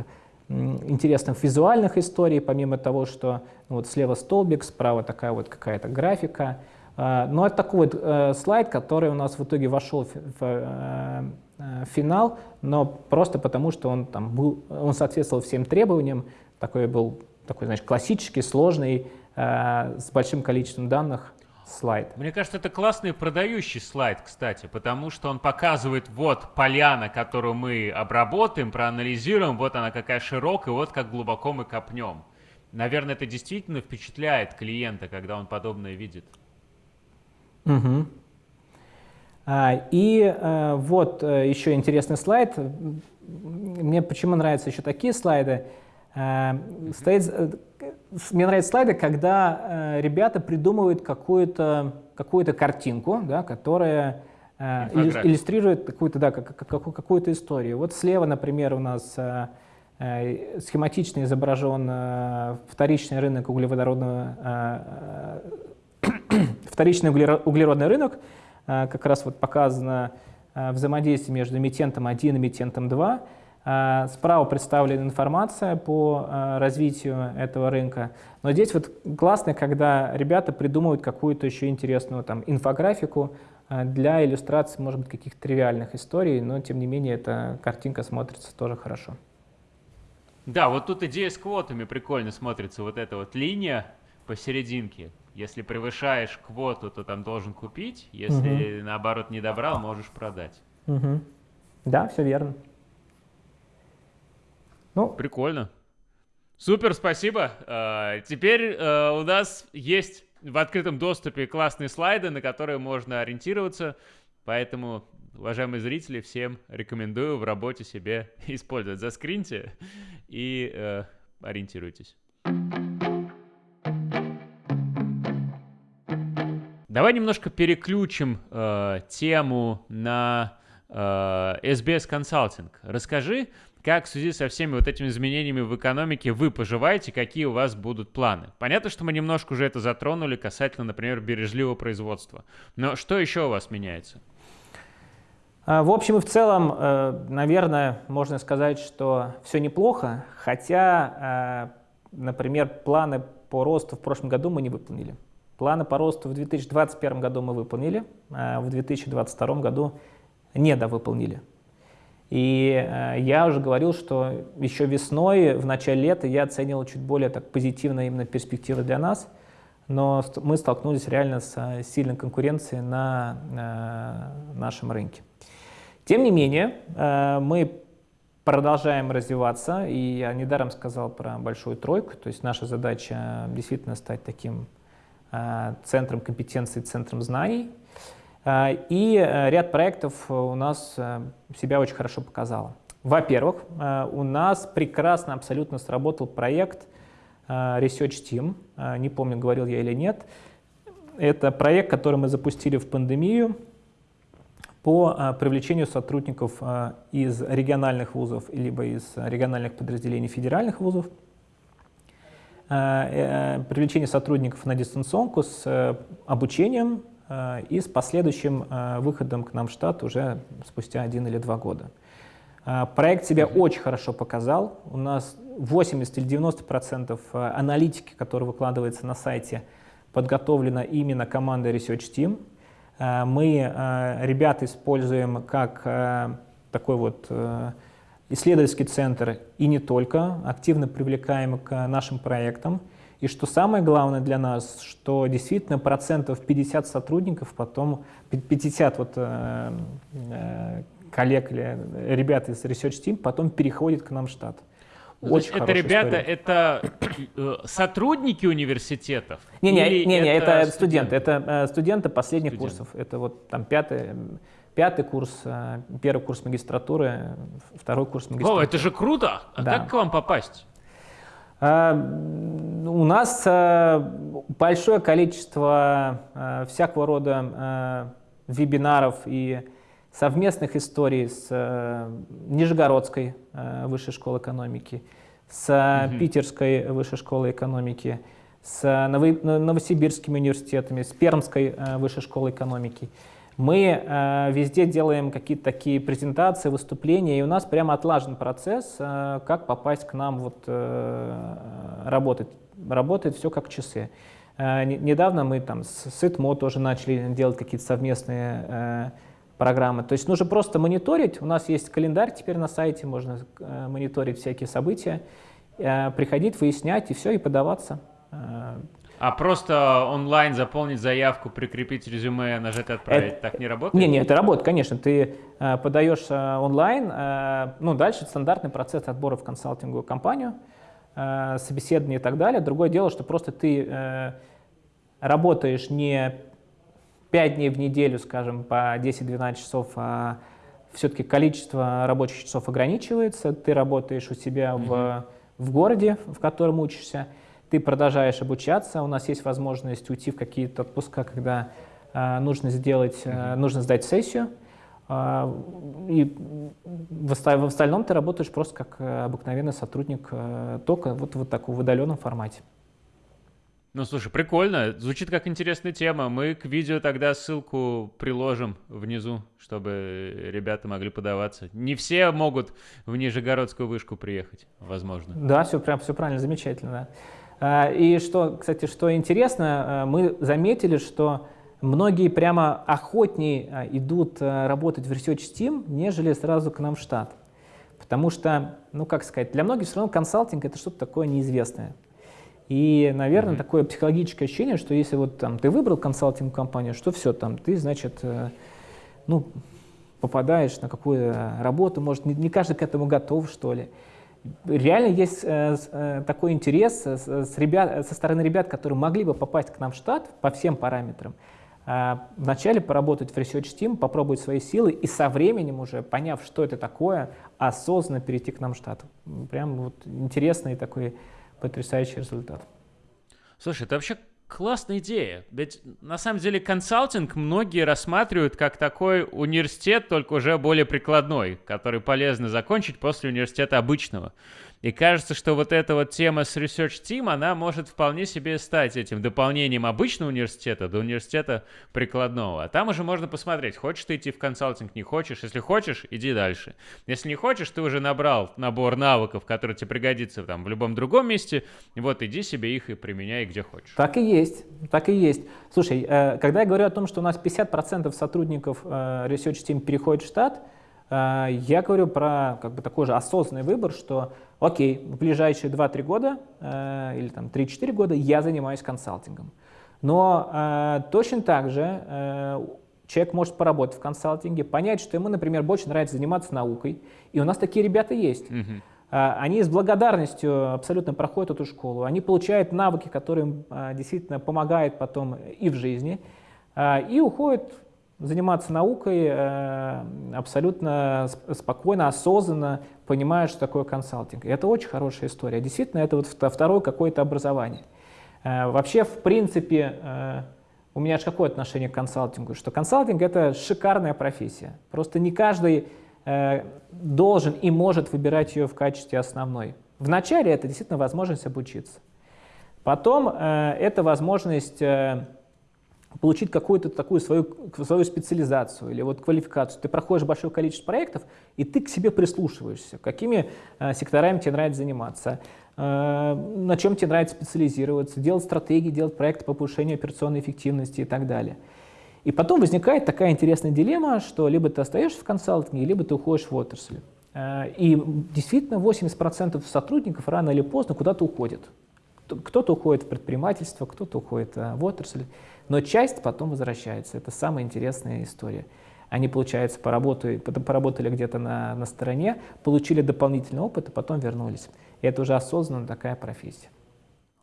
интересных визуальных историй, помимо того, что ну, вот слева столбик, справа такая вот какая-то графика — Но ну, это такой вот э, слайд, который у нас в итоге вошел в, э, э, финал, но просто потому, что он, там был, он соответствовал всем требованиям, такой был такой, значит, классический, сложный, с большим количеством данных слайд. Мне кажется, это классный продающий слайд, кстати, потому что он показывает, вот поляна, которую мы обработаем, проанализируем, вот она какая широкая, вот как глубоко мы копнем. Наверное, это действительно впечатляет клиента, когда он подобное видит. Угу. И а, вот а, еще интересный слайд. Мне почему нравятся еще такие слайды. А, стоит, э, мне нравятся слайды, когда ребята придумывают какую-то какую картинку, да, которая иллюстрирует какую-то да, какую-то историю. Вот слева, например, у нас схематично изображен вторичный рынок углеводородного [clears throat] Вторичный углеродный рынок, э, как раз вот показано э, взаимодействие между эмитентом 1 и эмитентом 2. Э, справа представлена информация по развитию этого рынка. Но здесь вот классно, когда ребята придумывают какую-то еще интересную там, инфографику для иллюстрации, может быть, каких-то тривиальных историй, но тем не менее эта картинка смотрится тоже хорошо. Да, вот тут идея с квотами прикольно смотрится, вот эта вот линия посерединке. Если превышаешь квоту, то там должен купить. Если угу. наоборот не добрал, можешь продать. Угу. Да, все верно. Ну, Прикольно. Супер, спасибо. Uh, теперь uh, у нас есть в открытом доступе классные слайды, на которые можно ориентироваться. Поэтому, уважаемые зрители, всем рекомендую в работе себе [laughs] использовать. Заскриньте и uh, ориентируйтесь. Давай немножко переключим э, тему на э, SBS Consulting. Расскажи, как в связи со всеми вот этими изменениями в экономике вы поживаете, какие у вас будут планы. Понятно, что мы немножко уже это затронули касательно, например, бережливого производства. Но что еще у вас меняется? А, в общем и в целом, э, наверное, можно сказать, что все неплохо, хотя, э, например, планы по росту в прошлом году мы не выполнили. Планы по росту в 2021 году мы выполнили, а в 2022 году недовыполнили. И э, я уже говорил, что еще весной, в начале лета я оценивал чуть более так позитивно именно перспективы для нас, но мы столкнулись реально с сильной конкуренцией на нашем рынке. Тем не менее, э, мы продолжаем развиваться, и я недаром сказал про большую тройку, то есть наша задача действительно стать таким э, центром компетенций, центром знаний. Э, и ряд проектов у нас себя очень хорошо показало. Во-первых, у нас прекрасно абсолютно сработал проект Research Team, не помню, говорил я или нет. Это проект, который мы запустили в пандемию, по привлечению сотрудников из региональных вузов либо из региональных подразделений федеральных вузов, э, привлечение сотрудников на дистанционку с э, обучением и с последующим выходом к нам в штат уже спустя один или два года. Проект себя очень хорошо показал. У нас 80 или 90 процентов аналитики, которая выкладывается на сайте, подготовлена именно командой Research Team. Э, мы э, ребят используем как э, такой вот исследовательский центр и не только, активно привлекаем к нашим проектам. И что самое главное для нас, что действительно процентов 50 сотрудников, потом 50 вот, коллег или ребят из Research Team потом переходят к нам в штат. Очень это ребята, история. это э, сотрудники университетов? Не-не, не, не, это, это студенты, это э, студенты последних Студент. курсов. Это вот там пятый, пятый курс, э, первый курс магистратуры, второй курс магистратуры. О, это же круто! А да. как к вам попасть? У нас большое количество всякого рода вебинаров и совместных историй с э, Нижегородской э, высшей школой экономики, с угу. Питерской высшей школой экономики, с Новосибирскими университетами, с Пермской э, высшей школой экономики. Мы э, везде делаем какие-то такие презентации, выступления, и у нас прямо отлажен процесс, э, как попасть к нам вот, э, работать. Работает все как часы. Э, недавно мы там с СИТМО тоже начали делать какие-то совместные э, программы. То есть нужно просто мониторить. У нас есть календарь теперь на сайте, можно э, мониторить всякие события, э, приходить, выяснять и все, и подаваться. А просто онлайн заполнить заявку, прикрепить резюме, нажать «Отправить» это, так не работает? Не, не, это работает, конечно. Ты э, подаешь э, онлайн, э, ну, дальше стандартный процесс отбора в консалтинговую компанию, э, собеседование и так далее. Другое дело, что просто ты э, работаешь не 5 дней в неделю, скажем, по 10-12 часов, а все-таки количество рабочих часов ограничивается, ты работаешь у себя mm -hmm. в, в городе, в котором учишься, ты продолжаешь обучаться, у нас есть возможность уйти в какие-то отпуска, когда э, нужно сделать, э, нужно сдать сессию, э, и в, в остальном ты работаешь просто как обыкновенный сотрудник, э, только вот, вот таком в удаленном формате. Ну, слушай, прикольно. Звучит как интересная тема. Мы к видео тогда ссылку приложим внизу, чтобы ребята могли подаваться. Не все могут в Нижегородскую вышку приехать, возможно. Да, все, прям, все правильно, замечательно. А, и что, кстати, что интересно, а, мы заметили, что многие прямо охотнее а, идут работать в Research Team, нежели сразу к нам в штат. Потому что, ну как сказать, для многих все равно консалтинг это что-то такое неизвестное. И, наверное, mm-hmm. такое психологическое ощущение, что если вот там ты выбрал консалтинг-компанию, что все там, ты, значит, э, ну, попадаешь на какую работу, может, не, не каждый к этому готов, что ли. Реально есть э, э, такой интерес с, с ребят, со стороны ребят, которые могли бы попасть к нам в штат по всем параметрам. Э, вначале поработать в Research Team, попробовать свои силы и со временем уже, поняв, что это такое, осознанно перейти к нам в штат. Прям вот интересный такой потрясающий результат. Слушай, это вообще классная идея. Ведь на самом деле консалтинг многие рассматривают как такой университет, только уже более прикладной, который полезно закончить после университета обычного. И кажется, что вот эта вот тема с Research Team, она может вполне себе стать этим дополнением обычного университета до университета прикладного. А там уже можно посмотреть, хочешь ты идти в консалтинг, не хочешь. Если хочешь, иди дальше. Если не хочешь, ты уже набрал набор навыков, которые тебе пригодится там в любом другом месте, вот иди себе их и применяй где хочешь. Так и есть, так и есть. Слушай, э, когда я говорю о том, что у нас 50% сотрудников э, Research Team переходит в штат, э, я говорю про как бы такой же осознанный выбор, что окей, в ближайшие 2-3 года э, или там 3-4 года я занимаюсь консалтингом. Но э, точно так же э, человек может поработать в консалтинге, понять, что ему, например, больше нравится заниматься наукой, и у нас такие ребята есть. Mm-hmm. Они с благодарностью абсолютно проходят эту школу, они получают навыки, которые им действительно помогают потом и в жизни, и уходят заниматься наукой э, абсолютно спокойно, осознанно, понимая, что такое консалтинг. И это очень хорошая история. Действительно, это вот второе какое-то образование. Э, вообще, в принципе, э, у меня же какое отношение к консалтингу? Что консалтинг — это шикарная профессия. Просто не каждый должен и может выбирать ее в качестве основной. Вначале это действительно возможность обучиться. Потом это возможность получить какую-то такую свою, свою специализацию или вот квалификацию. Ты проходишь большое количество проектов, и ты к себе прислушиваешься, какими э, секторами тебе нравится заниматься, э, на чем тебе нравится специализироваться, делать стратегии, делать проекты по повышению операционной эффективности и так далее. И потом возникает такая интересная дилемма, что либо ты остаешься в консалтинге, либо ты уходишь в отрасль. Э, и действительно 80% сотрудников рано или поздно куда-то уходят. Кто-то уходит в предпринимательство, кто-то уходит э, в отрасль. Но часть потом возвращается. Это самая интересная история. Они, получается, поработали, поработали где-то на, на стороне, получили дополнительный опыт, а потом вернулись. И это уже осознанно такая профессия.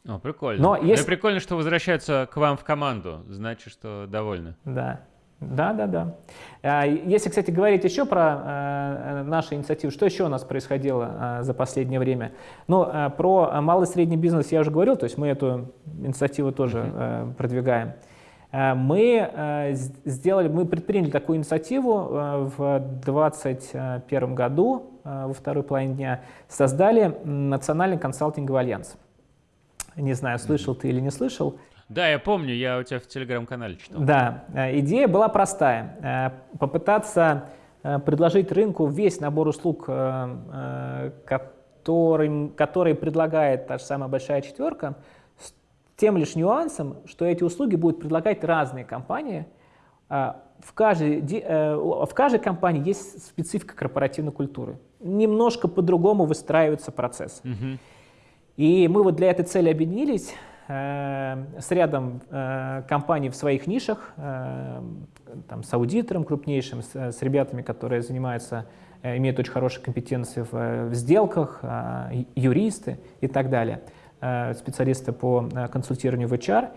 О, прикольно. Но есть... Ну прикольно, что возвращаются к вам в команду. Значит, что довольны. Да. Да, да, да. А, если, кстати, говорить еще про э, наши инициативы, что еще у нас происходило э, за последнее время? Ну, э, про малый и средний бизнес я уже говорил, то есть мы эту инициативу тоже продвигаем. Э, мы э, сделали, мы предприняли такую инициативу э, в 2021 году, во второй половине дня, создали Национальный консалтинговый альянс. Не знаю, слышал ты или не слышал. Да, я помню, я у тебя в телеграм-канале читал. Да, идея была простая. Попытаться предложить рынку весь набор услуг, который, который предлагает та же самая большая четверка, тем лишь нюансом, что эти услуги будут предлагать разные компании. А, в каждой, э, в каждой компании есть специфика корпоративной культуры. Немножко по-другому выстраивается процесс. Угу. И мы вот для этой цели объединились э, с рядом э, компаний в своих нишах, там, с аудитором крупнейшим, с, с ребятами, которые занимаются, имеют очень хорошие компетенции в, в сделках, юристы и так далее. Э, специалиста по э, консультированию в HR.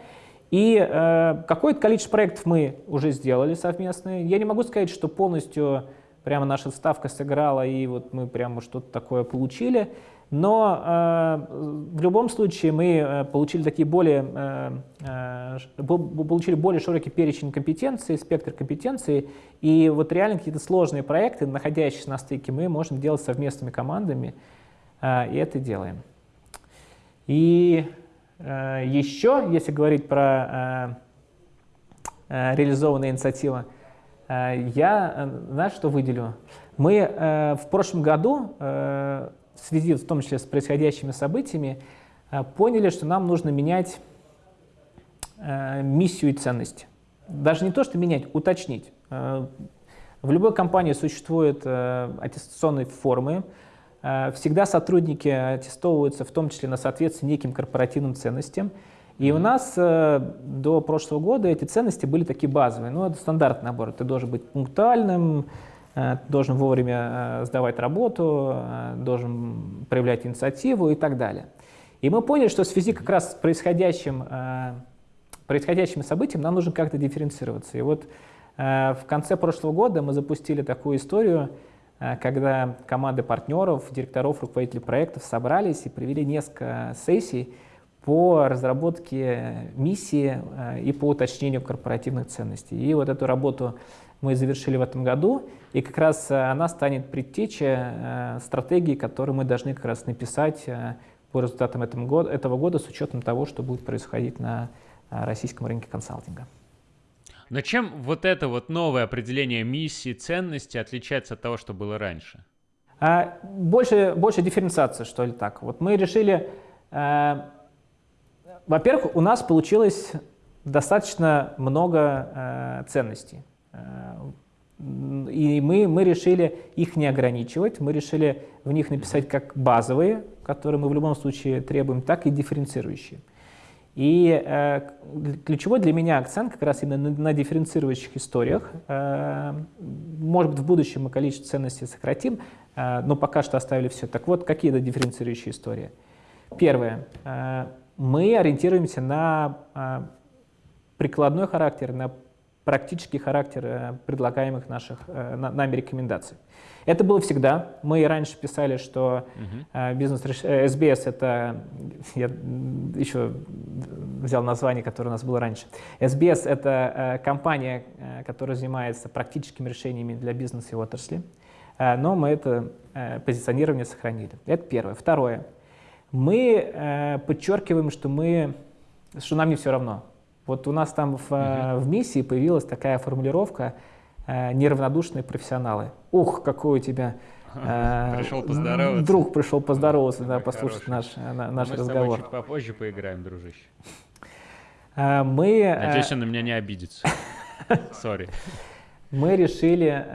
И э, какое-то количество проектов мы уже сделали совместные. Я не могу сказать, что полностью прямо наша ставка сыграла, и вот мы прямо что-то такое получили. Но э, в любом случае мы получили такие более, э, получили более широкий перечень компетенций, спектр компетенций, и вот реально какие-то сложные проекты, находящиеся на стыке, мы можем делать совместными командами, э, и это делаем. И э, еще, если говорить про э, э, реализованные инициативы, э, я, э, знаешь, что выделю? Мы э, в прошлом году, э, в связи в том числе с происходящими событиями, э, поняли, что нам нужно менять э, миссию и ценности. Даже не то, что менять, уточнить. Э, в любой компании существуют аттестационные формы, всегда сотрудники аттестовываются в том числе на соответствие неким корпоративным ценностям. И у нас э, до прошлого года эти ценности были такие базовые. Ну, это стандартный набор. Ты должен быть пунктуальным, э, должен вовремя сдавать работу, должен проявлять инициативу и так далее. И мы поняли, что в связи как раз с происходящим, происходящими событиями нам нужно как-то дифференцироваться. И вот в конце прошлого года мы запустили такую историю, Э, когда команды партнеров, директоров, руководителей проектов собрались и провели несколько сессий по разработке миссии э, и по уточнению корпоративных ценностей. И вот эту работу мы завершили в этом году, и как раз она станет предтечей стратегии, которую мы должны как раз написать по результатам этого года с учетом того, что будет происходить на российском рынке консалтинга. Но чем вот это вот новое определение миссии, ценности отличается от того, что было раньше? А, больше, больше дифференциации, что ли, так. Вот мы решили, э, во-первых, у нас получилось достаточно много э, ценностей. Э, и мы, мы решили их не ограничивать, мы решили в них написать как базовые, которые мы в любом случае требуем, так и дифференцирующие. И э, ключевой для меня акцент как раз именно на, на дифференцирующих историях. Э, может быть, в будущем мы количество ценностей сократим, э, но пока что оставили все. Так вот, какие это дифференцирующие истории? Первое. Э, мы ориентируемся на э, прикладной характер, на практический характер э, предлагаемых наших, э, нами рекомендаций. Это было всегда. Мы раньше писали, что uh-huh. бизнес SBS — это... Я еще взял название, которое у нас было раньше. SBS — это компания, которая занимается практическими решениями для бизнеса и отрасли. Но мы это позиционирование сохранили. Это первое. Второе. Мы подчеркиваем, что, мы, что нам не все равно. Вот у нас там в, uh-huh. в миссии появилась такая формулировка э, «неравнодушные профессионалы». Ух, какой у тебя э, пришел поздороваться. Друг пришел поздороваться, да, послушать наш, наш Мы разговор. Мы чуть попозже поиграем, дружище. Мы, Надеюсь, он на меня не обидится. [laughs] Сори. Мы решили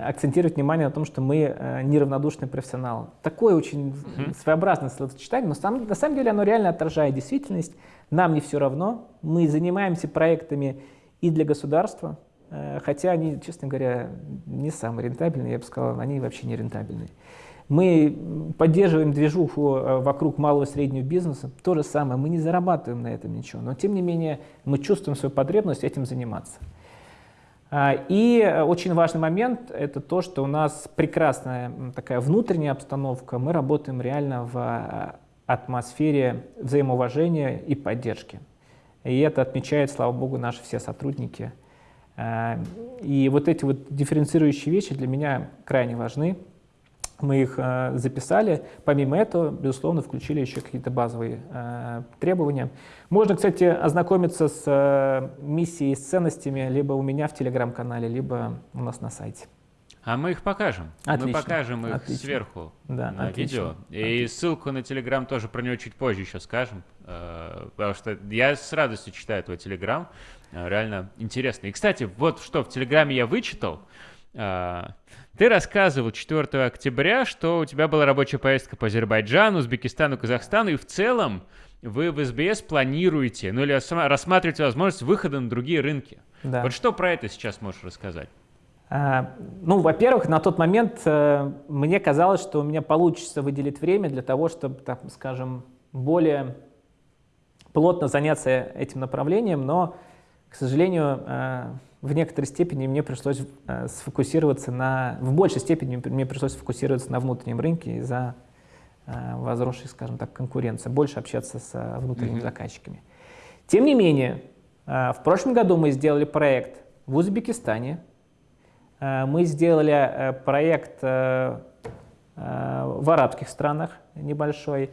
акцентировать внимание на том, что мы неравнодушный профессионал. Такое очень своеобразное словосочетание, но на самом деле оно реально отражает действительность. Нам не все равно. Мы занимаемся проектами и для государства, э, хотя они, честно говоря, не самые рентабельные, я бы сказал, они вообще не рентабельные. Мы поддерживаем движуху э, вокруг малого и среднего бизнеса. То же самое, мы не зарабатываем на этом ничего, но тем не менее мы чувствуем свою потребность этим заниматься. А, и очень важный момент – это то, что у нас прекрасная такая внутренняя обстановка. Мы работаем реально в атмосфере взаимоуважения и поддержки. И это отмечают, слава богу, наши все сотрудники. А, и вот эти вот дифференцирующие вещи для меня крайне важны. Мы их э, записали. Помимо этого, безусловно, включили еще какие-то базовые э, требования. Можно, кстати, ознакомиться с э, миссией, с ценностями либо у меня в телеграм-канале, либо у нас на сайте. А мы их покажем. Отлично. Мы покажем их отлично. сверху да, на отлично. видео. И отлично. ссылку на Телеграм тоже про него чуть позже еще скажем. Э, потому что я с радостью читаю твой Телеграм. Э, реально интересно. И, кстати, вот что в Телеграме я вычитал. Э, ты рассказывал 4 октября, что у тебя была рабочая поездка по Азербайджану, Узбекистану, Казахстану, и в целом вы в СБС планируете, ну или рассматриваете возможность выхода на другие рынки. Да. Вот что про это сейчас можешь рассказать? А, ну, во-первых, на тот момент э, мне казалось, что у меня получится выделить время для того, чтобы, так скажем, более плотно заняться этим направлением, но, к сожалению, э, в некоторой степени мне пришлось э, сфокусироваться на, в большей степени мне пришлось сфокусироваться на внутреннем рынке из-за возросшей, скажем так, конкуренции, больше общаться с внутренними mm-hmm. заказчиками. Тем не менее, в прошлом году мы сделали проект в Узбекистане, мы сделали проект в арабских странах небольшой,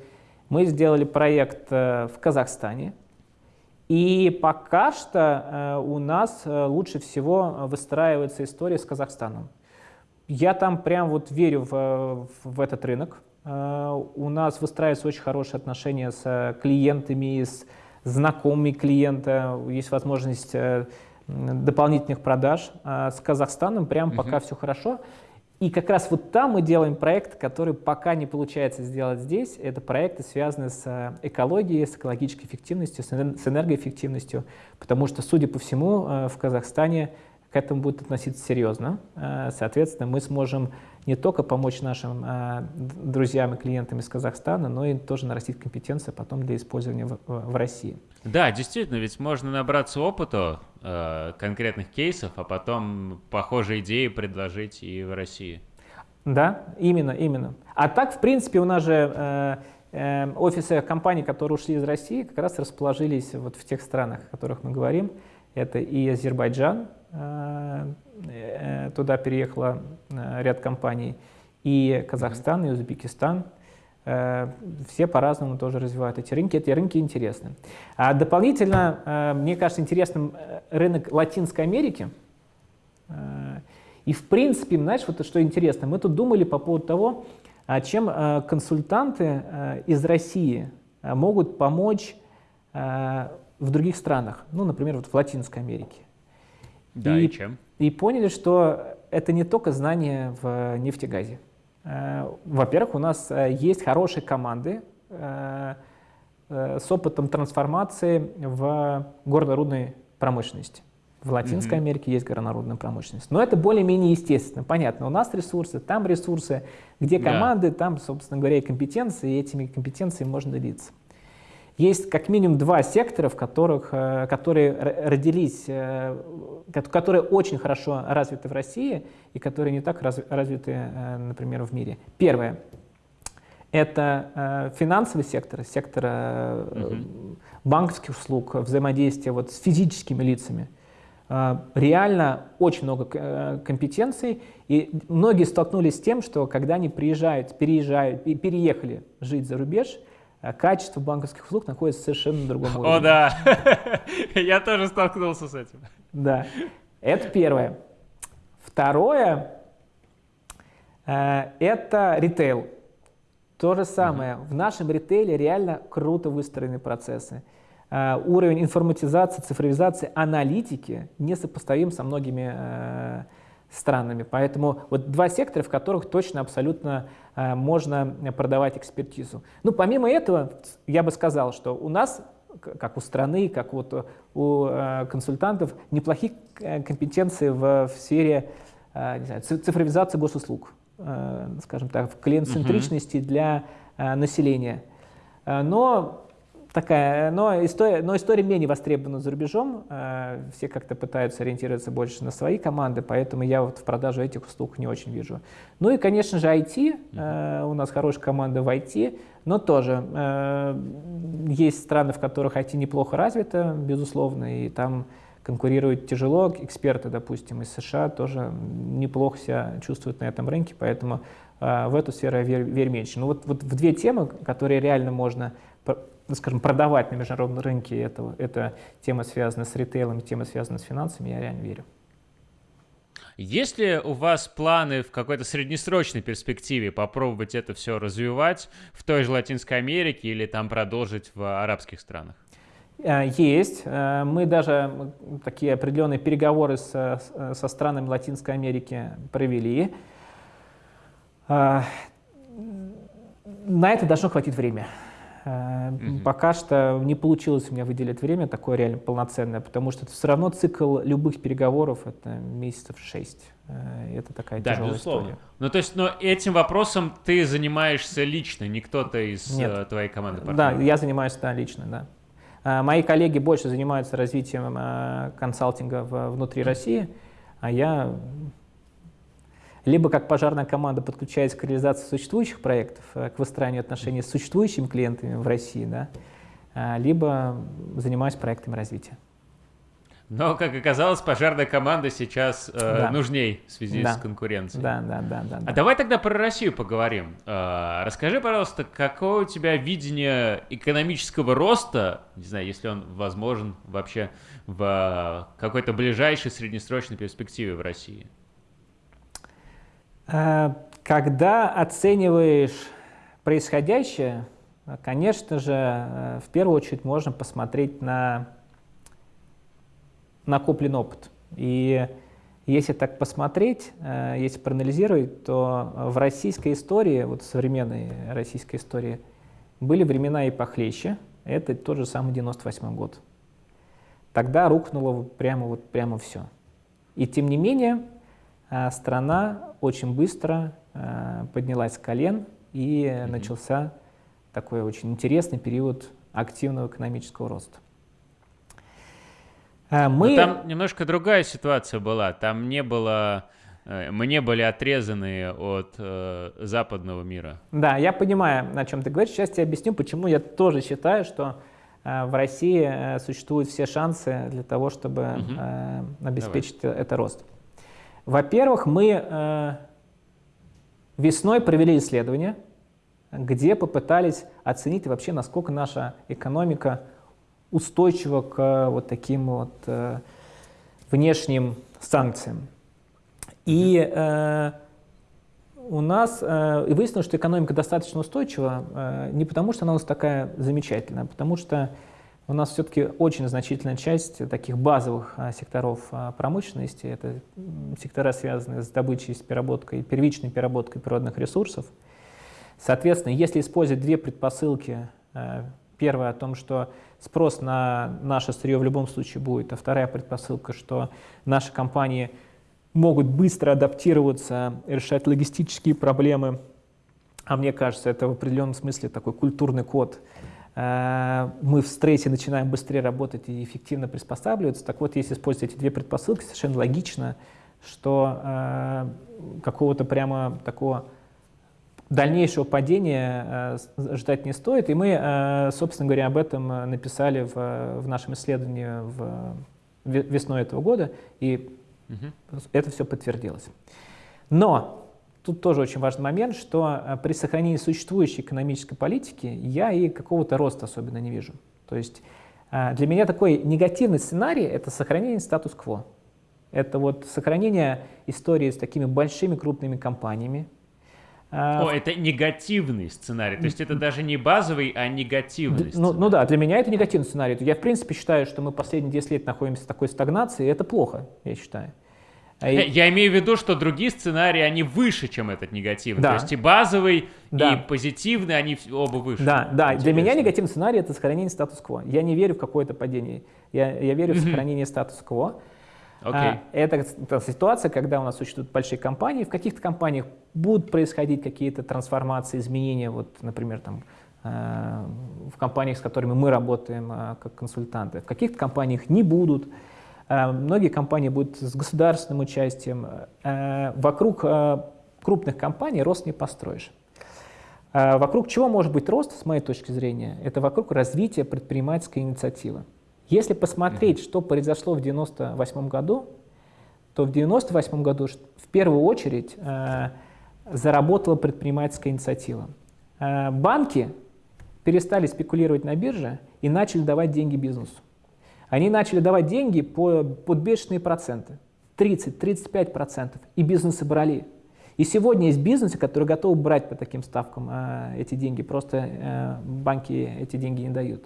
мы сделали проект в Казахстане – и пока что э, у нас э, лучше всего выстраивается история с Казахстаном. Я там прям вот верю в, в этот рынок. Э, у нас выстраиваются очень хорошие отношения с клиентами, с знакомыми клиента, есть возможность дополнительных продаж. С Казахстаном прям пока все хорошо. И как раз вот там мы делаем проект, который пока не получается сделать здесь. Это проекты, связанные с э, экологией, с экологической эффективностью, с энергоэффективностью, потому что, судя по всему, э, в Казахстане к этому будут относиться серьезно. Э, соответственно, мы сможем не только помочь нашим друзьям и клиентам из Казахстана, но и тоже нарастить компетенции потом для использования в, в России. Да, действительно, ведь можно набраться опыта э, конкретных кейсов, а потом похожие идеи предложить и в России. Да, именно, именно. А так, в принципе, у нас же э, э, офисы компаний, которые ушли из России, как раз расположились вот в тех странах, о которых мы говорим. Это и Азербайджан, туда переехало ряд компаний, и Казахстан, и Узбекистан. Все по-разному тоже развивают эти рынки. Эти рынки интересны. А дополнительно, мне кажется, интересным рынок Латинской Америки. И в принципе, знаешь, вот что интересно, мы тут думали по поводу того, а чем э, консультанты э, из России э, могут помочь в других странах, ну, например, вот в Латинской Америке. Да, и, и чем? И поняли, что это не только знания в нефтегазе. Во-первых, у нас есть хорошие команды с опытом трансформации в горно-рудной промышленности. В Латинской mm-hmm. Америке есть горнорудная промышленность. Но это более-менее естественно. Понятно, у нас ресурсы, там ресурсы, где команды, yeah. там, собственно говоря, и компетенции, и этими компетенциями можно делиться. Есть как минимум два сектора, в которых, э, которые родились, э, которые очень хорошо развиты в России и которые не так развиты, э, например, в мире. Первое – это финансовый сектор, сектор угу. банковских услуг, взаимодействия вот с физическими лицами – реально очень много компетенций, и многие столкнулись с тем, что когда они приезжают, переезжают и переехали жить за рубеж, качество банковских услуг находится совершенно на другом уровне. О, да, [laughs] я тоже столкнулся с этим. Да, это первое. Второе, э, это ритейл. То же самое. В нашем ритейле реально круто выстроены процессы. Э, уровень информатизации, цифровизации, аналитики несопоставим со многими э, странами. Поэтому вот два сектора, в которых точно абсолютно э, можно продавать экспертизу. Ну, помимо этого, я бы сказал, что у нас, как у страны, как вот у консультантов, неплохие компетенции в, в сфере не знаю, цифровизации госуслуг, скажем так, клиент-центричности uh -huh. для населения. Но такая, но история, но история менее востребована за рубежом. Э, все как-то пытаются ориентироваться больше на свои команды, поэтому я вот в продаже этих услуг не очень вижу. Ну и, конечно же, IT. Э, у нас хорошая команда в IT, но тоже э, есть страны, в которых IT неплохо развито, безусловно, и там конкурировать тяжело. Эксперты, допустим, из США тоже неплохо себя чувствуют на этом рынке, поэтому в эту сферу я верю, верю меньше. Но вот, вот в две темы, которые реально можно ну, скажем, продавать на международном рынке, это, это тема, связана с ритейлом, тема, связана с финансами, я реально верю. Есть ли у вас планы в какой-то среднесрочной перспективе попробовать это все развивать в той же Латинской Америке или там продолжить в арабских странах? Э, есть. Э, мы даже такие определенные переговоры со, со странами Латинской Америки провели. Э, на это должно хватить время. Угу. Пока что не получилось у меня выделить время такое реально полноценное, потому что это все равно цикл любых переговоров это месяцев шесть. Э, это такая да, тяжелая безусловно. история. Ну, то есть, но этим вопросом ты занимаешься лично, не кто-то из Нет. Э, твоей команды партнеров? Да, я занимаюсь да, лично, да. Мои коллеги больше занимаются развитием консалтинга внутри России, а я либо как пожарная команда подключаясь к реализации существующих проектов, э, к выстраиванию отношений с существующими клиентами в России, да, а, либо занимаюсь проектами развития. Но, как оказалось, пожарная команда сейчас э, да. нужней в связи да. с конкуренцией. Да, да, да, да. А давай тогда про Россию поговорим. Э, расскажи, пожалуйста, какое у тебя видение экономического роста, не знаю, если он возможен вообще в какой-то ближайшей среднесрочной перспективе в России? Э, когда оцениваешь происходящее, конечно же, э, в первую очередь можно посмотреть на накопленный опыт. И если так посмотреть, э, если проанализировать, то в российской истории, вот в современной российской истории, были времена и похлеще. Это тот же самый 98 год. Тогда рухнуло прямо, вот, прямо все. И тем не менее, страна очень быстро э, поднялась с колен, и mm-hmm. начался такой очень интересный период активного экономического роста. Э, мы... там немножко другая ситуация была. Там не было э, мы не были отрезаны от э, западного мира. Да, я понимаю, о чем ты говоришь. Сейчас я объясню, почему я тоже считаю, что в России существуют все шансы для того, чтобы угу. обеспечить Давай. это рост. Во-первых, мы весной провели исследование, где попытались оценить вообще, насколько наша экономика устойчива к вот таким вот внешним санкциям. И э, у нас э, выяснилось, что экономика достаточно устойчива э, не потому, что она у нас такая замечательная, а потому что у нас все-таки очень значительная часть таких базовых э, секторов э, промышленности, это сектора, связанные с добычей, с переработкой, первичной переработкой природных ресурсов. Соответственно, если использовать две предпосылки, э, первая о том, что спрос на наше сырье в любом случае будет, а вторая предпосылка, что наши компании могут быстро адаптироваться, решать логистические проблемы, а мне кажется, это в определенном смысле такой культурный код. Э, мы в стрессе начинаем быстрее работать и эффективно приспосабливаться. Так вот, если использовать эти две предпосылки, совершенно логично, что э, какого-то прямо такого дальнейшего падения э, ждать не стоит. И мы, э, собственно говоря, об этом написали в, в нашем исследовании в, весной этого года, и угу. это все подтвердилось. Но тут тоже очень важный момент, что э, при сохранении существующей экономической политики я и какого-то роста особенно не вижу. То есть для меня такой негативный сценарий — это сохранение статус-кво. Это вот сохранение истории с такими большими крупными компаниями, а, О, это негативный сценарий, то есть это даже не базовый, а негативный ну. Ну да, для меня это негативный сценарий. Я в принципе считаю, что мы последние 10 лет находимся в такой стагнации, и это плохо, я считаю. А я имею в виду, что другие сценарии, они выше, чем этот негативный. Да. То есть и базовый, да. и позитивный, они оба выше. Да, да. Интересно. Для меня негативный сценарий — это сохранение статус-кво. Я не верю в какое-то падение. Я, я верю в сохранение статус-кво. Okay. А, это, это ситуация, когда у нас существуют большие компании. В каких-то компаниях будут происходить какие-то трансформации, изменения. Вот, например, там, э, в компаниях, с которыми мы работаем э, как консультанты. В каких-то компаниях не будут. Э, многие компании будут с государственным участием. Вокруг крупных компаний рост не построишь. Вокруг чего может быть рост, с моей точки зрения? Это вокруг развития предпринимательской инициативы. Если посмотреть, что произошло в 1998 году, то в 1998 году в первую очередь э, заработала предпринимательская инициатива. Э, банки перестали спекулировать на бирже и начали давать деньги бизнесу. Они начали давать деньги по, под бешеные проценты, 30-35%, и бизнесы брали. И сегодня есть бизнесы, которые готовы брать по таким ставкам э, эти деньги, просто э, банки эти деньги не дают.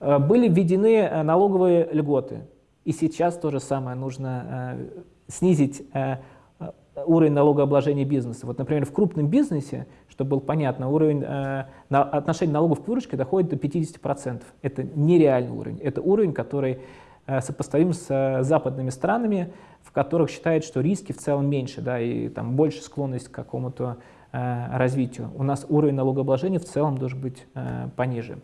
Э, были введены э, налоговые льготы. И сейчас то же самое нужно э, снизить уровень налогообложения бизнеса. Вот, например, в крупном бизнесе, чтобы было понятно, уровень э, на, отношения налогов к выручке доходит до 50%. Это нереальный уровень. Это уровень, который э, сопоставим с э, западными странами, в которых считают, что риски в целом меньше, да, и там больше склонность к какому-то э, развитию. У нас уровень налогообложения в целом должен быть э, пониже.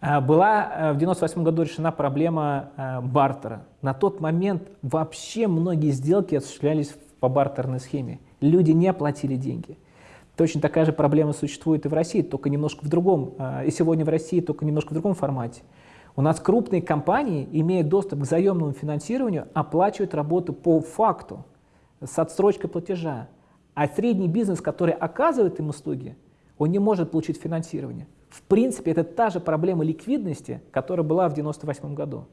Э, была э, в 1998 году решена проблема э, бартера. На тот момент вообще многие сделки осуществлялись по бартерной схеме. Люди не платили деньги. Точно такая же проблема существует и в России, только немножко в другом, и сегодня в России, только немножко в другом формате. У нас крупные компании, имея доступ к заемному финансированию, оплачивают работу по факту, с отсрочкой платежа. А средний бизнес, который оказывает им услуги, он не может получить финансирование. В принципе, это та же проблема ликвидности, которая была в 1998 году.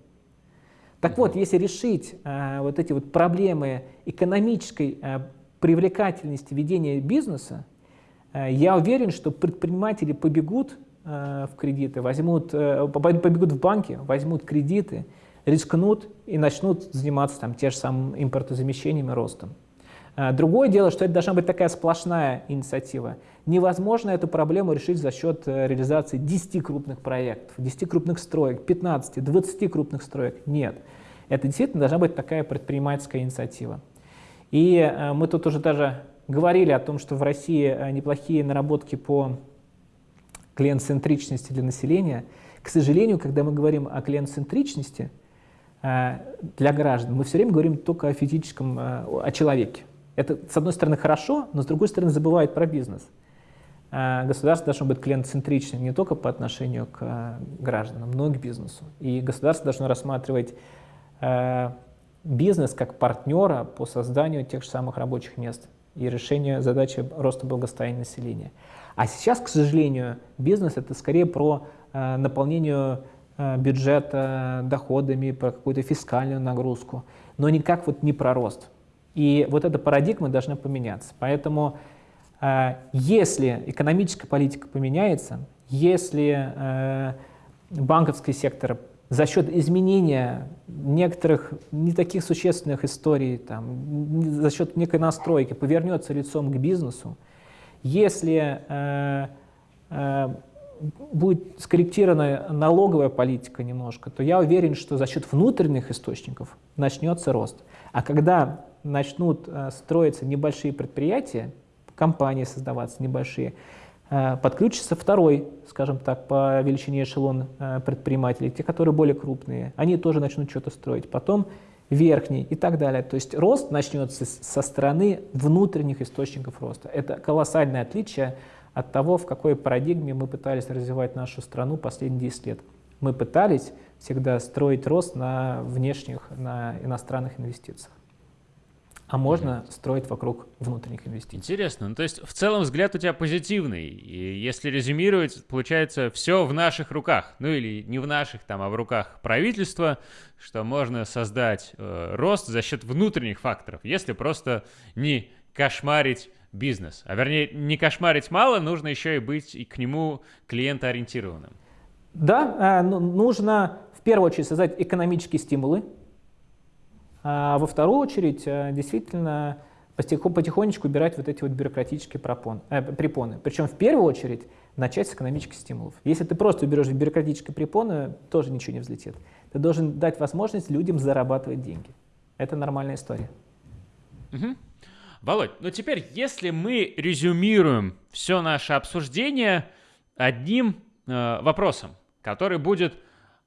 Так вот, если решить э, вот эти вот проблемы экономической э, привлекательности ведения бизнеса, я уверен, что предприниматели побегут э, в кредиты, возьмут, э, побегут в банки, возьмут кредиты, рискнут и начнут заниматься там, те же самым и ростом. Э, другое дело, что это должна быть такая сплошная инициатива. Невозможно эту проблему решить за счет э, реализации 10 крупных проектов, 10 крупных строек, 15, 20 крупных строек. Нет. Это действительно должна быть такая предпринимательская инициатива. И э, мы тут уже даже говорили о том, что в России неплохие наработки по клиент-центричности для населения. К сожалению, когда мы говорим о клиент-центричности для граждан, мы все время говорим только о физическом, о человеке. Это, с одной стороны, хорошо, но с другой стороны, забывает про бизнес. э, государство должно быть клиентцентричным не только по отношению к э, гражданам, но и к бизнесу. И государство должно рассматривать бизнес как партнера по созданию тех же самых рабочих мест и решению задачи роста благосостояния населения. А сейчас, к сожалению, бизнес это скорее про наполнение бюджета доходами, про какую-то фискальную нагрузку, но никак вот не про рост. И вот эта парадигма должна поменяться. Поэтому э, если экономическая политика поменяется, если э, банковский сектор за счет изменения некоторых не таких существенных историй, там, за счет некой настройки повернется лицом к бизнесу, если э, э, будет скорректирована налоговая политика немножко, то я уверен, что за счет внутренних источников начнется рост. А когда начнут э, строиться небольшие предприятия, компании создаваться небольшие, подключится второй, скажем так, по величине эшелон э, предпринимателей, те, которые более крупные, они тоже начнут что-то строить. Потом верхний и так далее. То есть рост начнется со стороны внутренних источников роста. Это колоссальное отличие от того, в какой парадигме мы пытались развивать нашу страну последние 10 лет. Мы пытались всегда строить рост на внешних, на иностранных инвестициях а можно строить вокруг внутренних инвестиций. Интересно. Ну, то есть в целом взгляд у тебя позитивный. И если резюмировать, получается, все в наших руках. Ну или не в наших, там, а в руках правительства, что можно создать э, рост за счет внутренних факторов, если просто не кошмарить бизнес. А вернее, не кошмарить мало, нужно еще и быть и к нему клиентоориентированным. Да, э, ну, нужно в первую очередь создать экономические стимулы, а во вторую очередь, э, действительно, потихонечку убирать вот эти вот бюрократические пропон, э, препоны. Причем в первую очередь начать с экономических стимулов. Если ты просто уберешь бюрократические препоны, тоже ничего не взлетит. Ты должен дать возможность людям зарабатывать деньги. Это нормальная история. Угу. Володь, ну теперь, если мы резюмируем все наше обсуждение одним э, вопросом, который будет,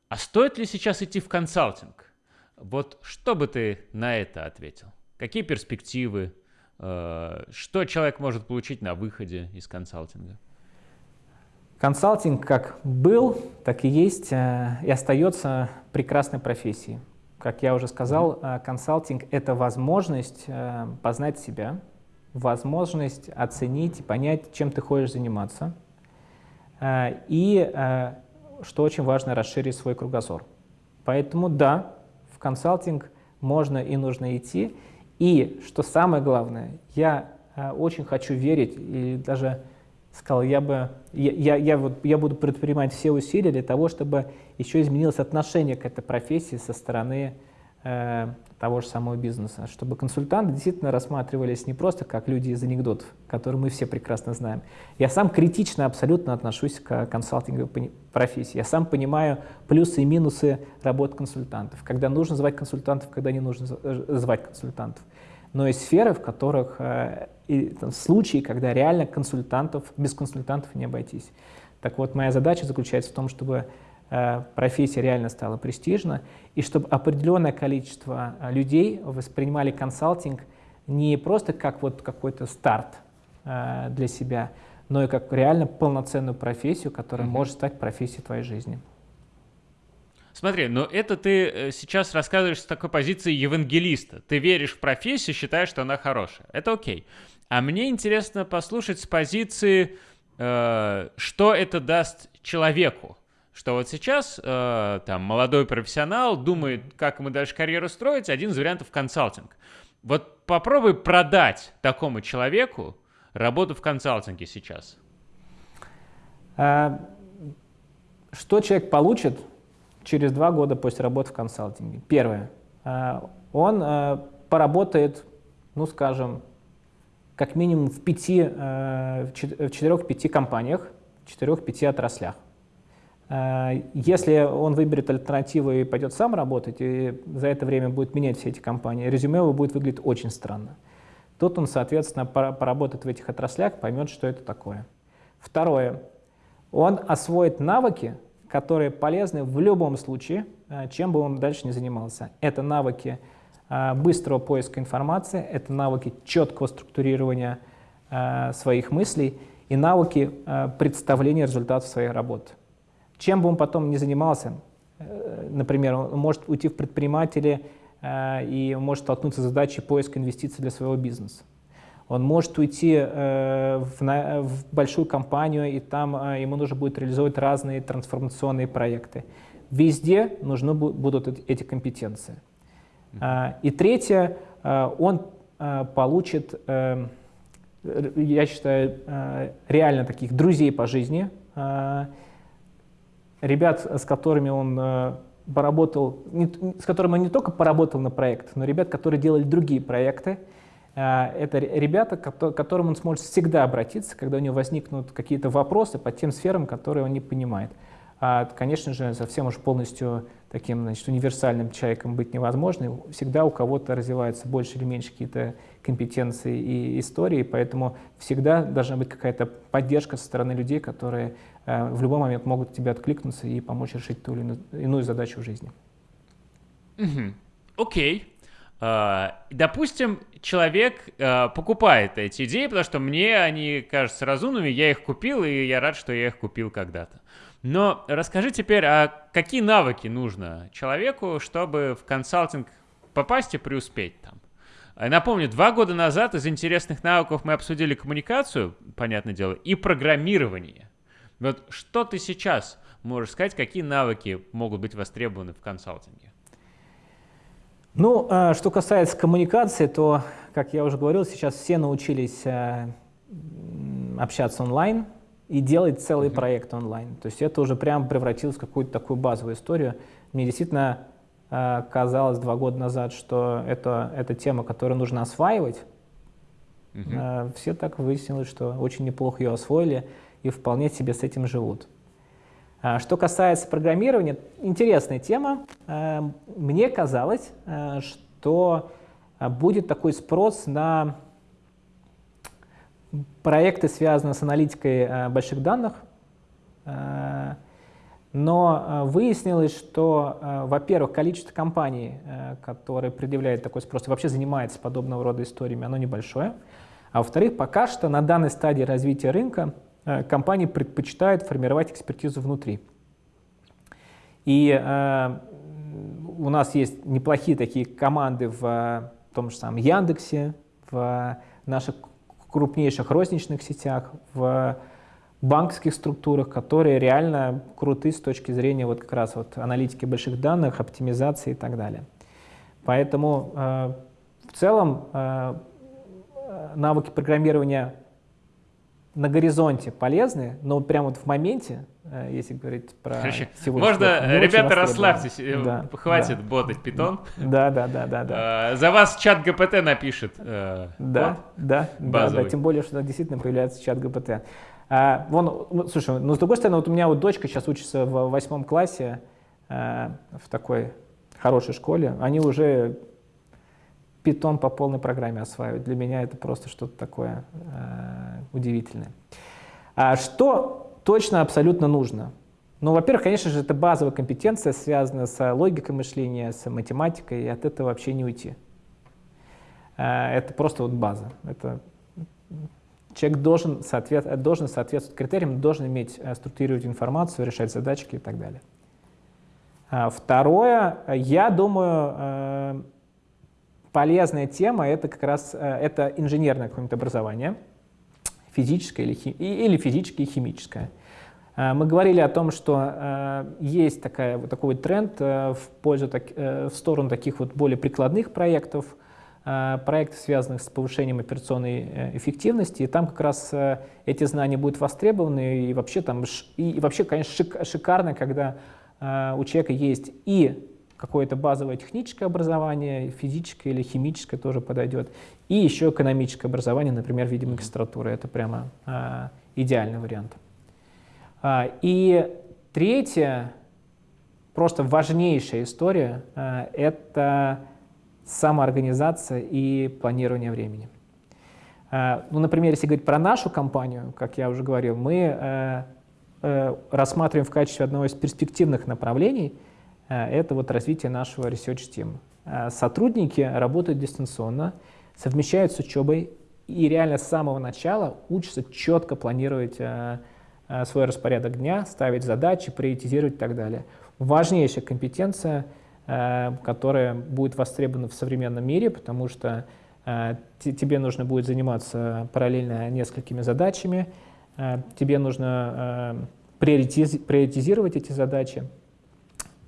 а стоит ли сейчас идти в консалтинг? Вот что бы ты на это ответил? Какие перспективы? Э, что человек может получить на выходе из консалтинга? Консалтинг как был, так и есть э, и остается прекрасной профессией. Как я уже сказал, э, консалтинг — это возможность познать себя, возможность оценить и понять, чем ты хочешь заниматься, и, что очень важно, расширить свой кругозор. Поэтому да, в консалтинг можно и нужно идти. И, что самое главное, я э, очень хочу верить, и даже сказал, я, бы, я, я, я, вот, я буду предпринимать все усилия для того, чтобы еще изменилось отношение к этой профессии со стороны того же самого бизнеса, чтобы консультанты действительно рассматривались не просто как люди из анекдотов, которые мы все прекрасно знаем. Я сам критично абсолютно отношусь к консалтинговой профессии. Я сам понимаю плюсы и минусы работы консультантов, когда нужно звать консультантов, когда не нужно э, звать консультантов. Но есть сферы, в которых э, и, там, случаи, когда реально консультантов, без консультантов не обойтись. Так вот, моя задача заключается в том, чтобы Э, профессия реально стала престижна, и чтобы определенное количество э, людей воспринимали консалтинг не просто как вот какой-то старт э, для себя, но и как реально полноценную профессию, которая mm-hmm. может стать профессией твоей жизни. Смотри, но это ты сейчас рассказываешь с такой позиции евангелиста. Ты веришь в профессию, считаешь, что она хорошая. Это окей. А мне интересно послушать с позиции, э, что это даст человеку что вот сейчас э, там молодой профессионал думает, как ему дальше карьеру строить, один из вариантов консалтинг. Вот попробуй продать такому человеку работу в консалтинге сейчас. А, что человек получит через два года после работы в консалтинге? Первое. А, он а, поработает, ну скажем, как минимум в пяти, в четырех-пяти компаниях, в четырех-пяти отраслях. Э, если он выберет альтернативу и пойдет сам работать, и за это время будет менять все эти компании, резюме его будет выглядеть очень странно. Тут он, соответственно, поработает в этих отраслях, поймет, что это такое. Второе. Он освоит навыки, которые полезны в любом случае, э, чем бы он дальше не занимался. Это навыки э, быстрого поиска информации, это навыки четкого структурирования своих мыслей и навыки представления результатов своей работы. Чем бы он потом ни занимался, э, например, он может уйти в предприниматели э, и может столкнуться с задачей поиска инвестиций для своего бизнеса. Он может уйти э, в, большую компанию, и там ему нужно будет реализовать разные трансформационные проекты. Везде нужны будут эти компетенции. Э, и третье, он получит, я считаю, реально таких друзей по жизни, ребят, с которыми он э, поработал, с которыми он не только поработал на проект, но ребят, которые делали другие проекты, а, это ребята, к которым он сможет всегда обратиться, когда у него возникнут какие-то вопросы по тем сферам, которые он не понимает. А, конечно же, совсем уж полностью таким значит, универсальным человеком быть невозможно. Всегда у кого-то развиваются больше или меньше какие-то компетенции и истории, поэтому всегда должна быть какая-то поддержка со стороны людей, которые э, в любой момент могут тебе откликнуться и помочь решить ту или иную задачу в жизни. Окей. Okay. Uh, допустим, человек uh, покупает эти идеи, потому что мне они кажутся разумными, я их купил, и я рад, что я их купил когда-то. Но расскажи теперь, а какие навыки нужно человеку, чтобы в консалтинг попасть и преуспеть там? Напомню, два года назад из интересных навыков мы обсудили коммуникацию, понятное дело, и программирование. Вот что ты сейчас можешь сказать, какие навыки могут быть востребованы в консалтинге? Ну, а, что касается коммуникации, то, как я уже говорил, сейчас все научились э, общаться онлайн и делать целый mm -hmm. проект онлайн. То есть это уже прям превратилось в какую-то такую базовую историю. Мне действительно э, казалось два года назад, что это, это тема, которую нужно осваивать. Mm -hmm. Все так выяснилось, что очень неплохо ее освоили и вполне себе с этим живут. А, что касается программирования, интересная тема. А, мне казалось, а, что будет такой спрос на проекты, связанные с аналитикой больших данных, но выяснилось, что, во-первых, количество компаний, которые предъявляют такой спрос и вообще занимаются подобного рода историями, оно небольшое. А во-вторых, пока что на данной стадии развития рынка компании предпочитают формировать экспертизу внутри. И э, у нас есть неплохие такие команды в, в том же самом Яндексе, в наших крупнейших розничных сетях, в банковских структурах, которые реально круты с точки зрения вот как раз вот аналитики больших данных, оптимизации и так далее. Поэтому э, в целом э, навыки программирования на горизонте полезны, но прямо вот в моменте, э, если говорить про Короче, сегодня. Можно, ребята, расслабьтесь, э, да, хватит да. ботать питон. Да, да, да, да, да. А, за вас чат ГПТ напишет. Э, да, да, да, да, тем более, что действительно появляется чат ГПТ. А, вон, слушай, ну с другой стороны, вот у меня вот дочка сейчас учится в восьмом классе в такой хорошей школе, они уже питон по полной программе осваивать. Для меня это просто что-то такое э, удивительное. А что точно абсолютно нужно? Ну, во-первых, конечно же, это базовая компетенция, связанная с логикой мышления, с математикой, и от этого вообще не уйти. Э, это просто вот база. Это человек должен, соответ, должен соответствовать критериям, должен иметь э, структурировать информацию, решать задачки и так далее. А второе, я думаю, э, полезная тема — это как раз э, это инженерное какое-нибудь образование, физическое или, хи, или физическое и химическое. Э, мы говорили о том, что э, есть такая, вот такой вот тренд в, пользу, в сторону таких вот более прикладных проектов, проектов, связанных с повышением операционной эффективности, и там как раз эти знания будут востребованы, и вообще там, и вообще, конечно, шикарно, когда у человека есть и какое-то базовое техническое образование, физическое или химическое тоже подойдет, и еще экономическое образование, например, в виде магистратуры. Это прямо а, идеальный вариант. А, и третье, просто важнейшая история, а, это самоорганизация и планирование времени. А, ну, например, если говорить про нашу компанию, как я уже говорил, мы а, а, рассматриваем в качестве одного из перспективных направлений – это вот развитие нашего research team. Э, сотрудники работают дистанционно, совмещают с учебой и реально с самого начала учатся четко планировать э, э, свой распорядок дня, ставить задачи, приоритизировать и так далее. Важнейшая компетенция, э, которая будет востребована в современном мире, потому что э, тебе нужно будет заниматься параллельно несколькими задачами, э, тебе нужно э, приоритиз, приоритизировать эти задачи.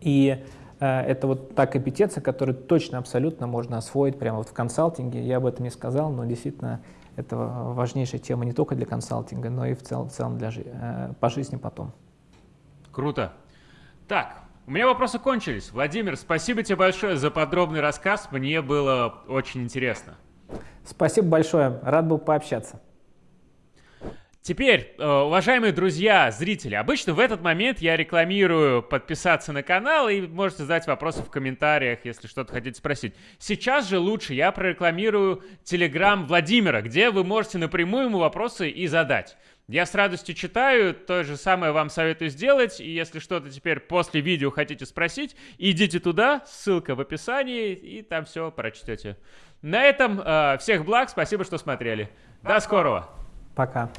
И э, это вот та компетенция, которую точно, абсолютно можно освоить прямо вот в консалтинге. Я об этом не сказал, но действительно это важнейшая тема не только для консалтинга, но и в целом, в целом для, э, по жизни потом. Круто. Так, у меня вопросы кончились. Владимир, спасибо тебе большое за подробный рассказ. Мне было очень интересно. Спасибо большое. Рад был пообщаться. Теперь, э, уважаемые друзья, зрители, обычно в этот момент я рекламирую подписаться на канал и можете задать вопросы в комментариях, если что-то хотите спросить. Сейчас же лучше я прорекламирую телеграм Владимира, где вы можете напрямую ему вопросы и задать. Я с радостью читаю, то же самое вам советую сделать, и если что-то теперь после видео хотите спросить, идите туда, ссылка в описании, и там все прочтете. На этом э, всех благ, спасибо, что смотрели. До скорого! Пока.